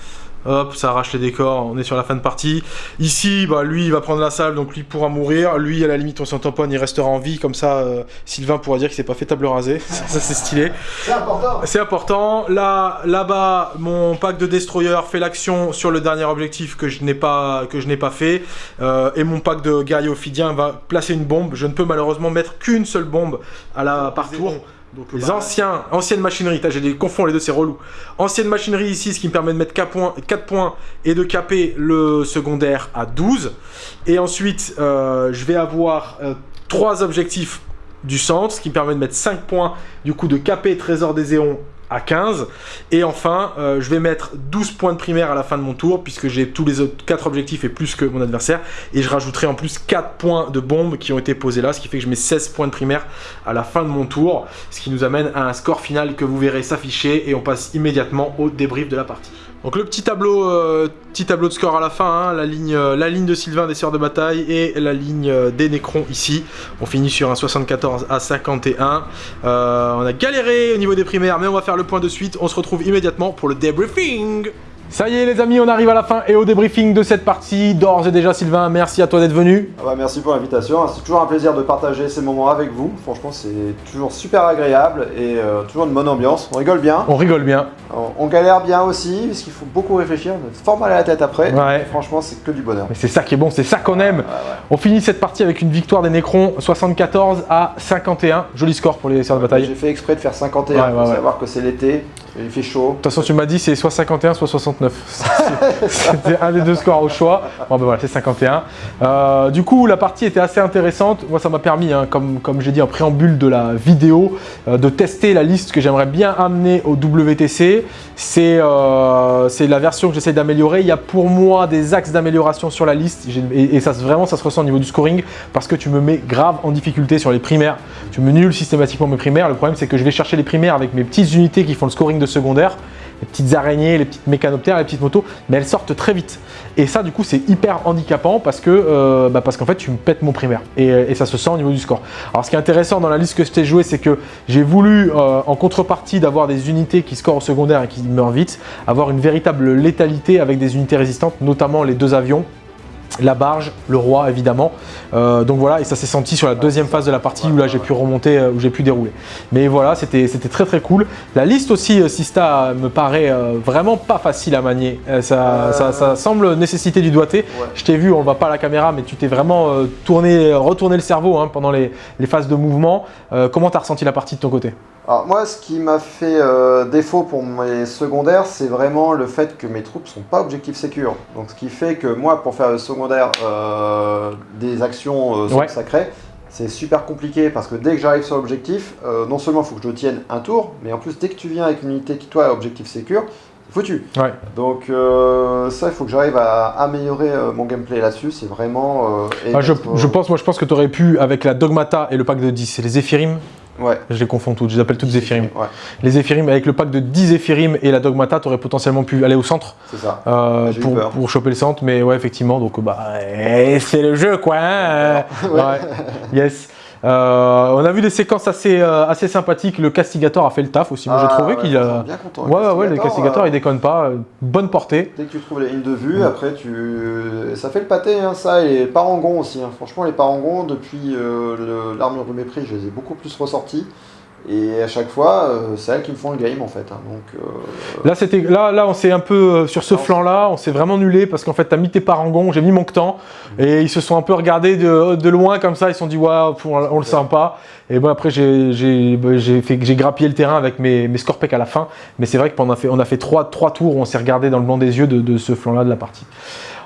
Hop, ça arrache les décors, on est sur la fin de partie. Ici, bah, lui, il va prendre la salle, donc lui pourra mourir. Lui, à la limite, on s'en tamponne, il restera en vie. Comme ça, euh, Sylvain pourra dire qu'il s'est pas fait table rasée. ça, c'est stylé. C'est important. C'est important. Là, là-bas, mon pack de destroyer fait l'action sur le dernier objectif que je n'ai pas, que je n'ai pas fait. Euh, et mon pack de guerrier ophidien va placer une bombe. Je ne peux malheureusement mettre qu'une seule bombe à la par tour les bah, anciens, anciennes machineries, j'ai des confonds les deux, c'est relou. Ancienne machinerie ici, ce qui me permet de mettre 4 points, 4 points et de caper le secondaire à 12. Et ensuite, euh, je vais avoir 3 euh, objectifs du centre, ce qui me permet de mettre 5 points du coup de caper Trésor des Éons à 15. Et enfin, euh, je vais mettre 12 points de primaire à la fin de mon tour, puisque j'ai tous les autres 4 objectifs et plus que mon adversaire. Et je rajouterai en plus 4 points de bombe qui ont été posés là, ce qui fait que je mets 16 points de primaire à la fin de mon tour. Ce qui nous amène à un score final que vous verrez s'afficher et on passe immédiatement au débrief de la partie. Donc le petit tableau, euh, petit tableau de score à la fin, hein, la, ligne, euh, la ligne de Sylvain des Sœurs de Bataille et la ligne euh, des Nécrons ici. On finit sur un 74 à 51. on a galéré au niveau des primaires, mais on va faire le point de suite. On se retrouve immédiatement pour le debriefing. Ça y est les amis, on arrive à la fin et au débriefing de cette partie. D'ores et déjà Sylvain, merci à toi d'être venu. Ah bah, merci pour l'invitation, c'est toujours un plaisir de partager ces moments avec vous. Franchement c'est toujours super agréable et euh, toujours une bonne ambiance. On rigole bien, On rigole bien. on, on galère bien aussi parce qu'il faut beaucoup réfléchir, on a fort mal à la tête après. Ouais. Franchement c'est que du bonheur. Mais c'est ça qui est bon, c'est ça qu'on aime. Ouais, ouais. On finit cette partie avec une victoire des Necrons 74 à 51. Joli score pour les sœurs de bataille. J'ai fait exprès de faire 51 Ouais, ouais, pour savoir que c'est l'été, il fait chaud. De toute façon, tu m'as dit c'est soit 51, soit 69. C'était un des deux scores au choix. Bon, ben voilà, c'est 51. Euh, du coup, la partie était assez intéressante. Moi, ça m'a permis, hein, comme, comme j'ai dit en préambule de la vidéo, euh, de tester la liste que j'aimerais bien amener au WTC. C'est euh, c'est la version que j'essaie d'améliorer. Il y a pour moi des axes d'amélioration sur la liste. Et, et ça, vraiment, ça se ressent au niveau du scoring parce que tu me mets grave en difficulté sur les primaires. Tu me nulles systématiquement mes primaires. Le problème, c'est que je vais chercher les primaires avec mes petites unités qui font le scoring de secondaire les petites araignées, les petites mécanoptères, les petites motos, mais elles sortent très vite. Et ça, du coup, c'est hyper handicapant parce que euh, bah, parce qu'en fait, tu me pètes mon primaire et, et ça se sent au niveau du score. Alors, ce qui est intéressant dans la liste que je t'ai joué, c'est que j'ai voulu, euh, en contrepartie d'avoir des unités qui scorent au secondaire et qui meurent vite, avoir une véritable létalité avec des unités résistantes, notamment les deux avions la barge, le roi évidemment. Euh, donc voilà, et ça s'est senti sur la deuxième phase de la partie où là j'ai pu remonter, euh, où j'ai pu dérouler. Mais voilà, c'était très très cool. La liste aussi, euh, Sista, me paraît vraiment pas facile à manier. Ça, Euh. ça, ça semble nécessiter du doigté. Ouais. Je t'ai vu, on ne voit pas à la caméra, mais tu t'es vraiment tourné, retourné le cerveau hein, pendant les, les phases de mouvement. Euh, comment tu as ressenti la partie de ton côté? Alors moi, ce qui m'a fait euh, défaut pour mes secondaires, c'est vraiment le fait que mes troupes sont pas objectif sécure. Donc ce qui fait que moi, pour faire le secondaire euh, des actions euh, Ouais. sacrées, c'est super compliqué parce que dès que j'arrive sur l'objectif, non seulement il faut que je tienne un tour, mais en plus dès que tu viens avec une unité qui toi est objectif sécure, c'est foutu. Ouais. Donc ça, il faut que j'arrive à améliorer mon gameplay là-dessus. C'est vraiment. et Ah, je, pense, moi, je pense que tu aurais pu, avec la Dogmata et le pack de 10, c'est les Zephyrim, Ouais. je les confonds toutes, je les appelle toutes. Ouais, Les Zephyrim, avec le pack de 10 Zephyrim et la Dogmata, tu aurais potentiellement pu aller au centre ça. euh, pour, pour choper le centre, mais ouais, effectivement, donc bah, eh, c'est le jeu quoi. hein, ouais. Yes. Euh, on a vu des séquences assez, euh, assez sympathiques. Le Castigator a fait le taf aussi. Moi, j'ai Ah, trouvé ouais, qu'il a. bien content. Ouais, ouais, ouais, le Castigator, euh, il déconne pas. Bonne portée. Dès que tu trouves les lignes de vue, après tu, ça fait le pâté, hein, ça et les parangons aussi. hein. Franchement, les parangons depuis euh, le- l'armure de mépris, je les ai beaucoup plus ressortis. Et à chaque fois, euh, c'est elles qui me font le game en fait. hein. Donc, euh, Là, c'était, là, là, on s'est un peu euh, sur ce flanc-là, on s'est vraiment nulé parce qu'en fait, t'as mis tes parangons, j'ai mis mon temps et ils se sont un peu regardés de, de loin comme ça. Ils se sont dit, waouh, on, on le sent pas. Et bon, après, j'ai, bah, j'ai grappillé le terrain avec mes, mes à la fin. Mais c'est vrai qu'on a fait, on a fait trois, trois tours où on s'est regardé dans le blanc des yeux de, de ce flanc-là de la partie.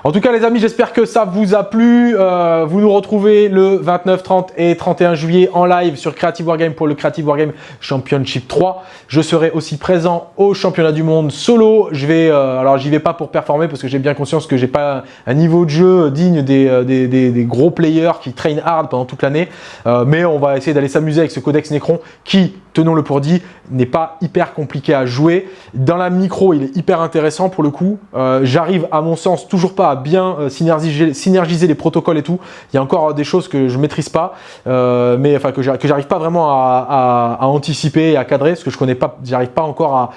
En tout cas, les amis, j'espère que ça vous a plu. Euh, vous nous retrouvez le 29, 30 et 31 juillet en live sur Creative Wargame pour le Creative Wargame Championship 3. Je serai aussi présent au championnat du monde solo. Je vais, euh, alors j'y vais pas pour performer parce que j'ai bien conscience que j'ai pas un niveau de jeu digne des, euh, des, gros players qui train hard pendant toute l'année. Mais on va essayer d'aller s'amuser avec ce codex Necron qui, tenons-le pour dit, n'est pas hyper compliqué à jouer. Dans la micro, il est hyper intéressant pour le coup. Euh, J'arrive, à mon sens, toujours pas à bien euh, synergiser, les protocoles et tout. Il y a encore des choses que je maîtrise pas, euh, mais enfin que j'arrive pas vraiment à, anticiper et à cadrer, parce que je connais pas, j'arrive pas encore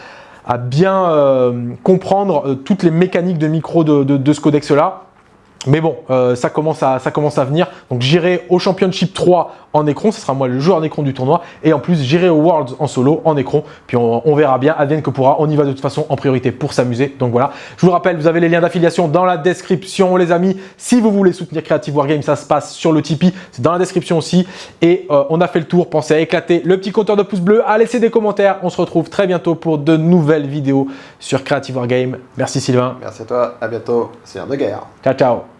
à, bien comprendre toutes les mécaniques de micro de ce codex-là. Mais bon, euh, ça, commence à, ça commence à venir. Donc j'irai au Championship 3 en écron, ce sera moi le joueur d'écron du tournoi. Et en plus, j'irai au Worlds en solo, en écron. Puis on, on verra bien, advienne que pourra. On y va de toute façon en priorité pour s'amuser. Donc voilà, je vous rappelle, vous avez les liens d'affiliation dans la description, les amis. Si vous voulez soutenir Creative Wargame, ça se passe sur le Tipeee. C'est dans la description aussi. Et euh, on a fait le tour. Pensez à éclater le petit compteur de pouces bleus, à laisser des commentaires. On se retrouve très bientôt pour de nouvelles vidéos sur Creative Wargame. Merci Sylvain. merci à toi, à bientôt. C'est un de guerre. Ciao, ciao.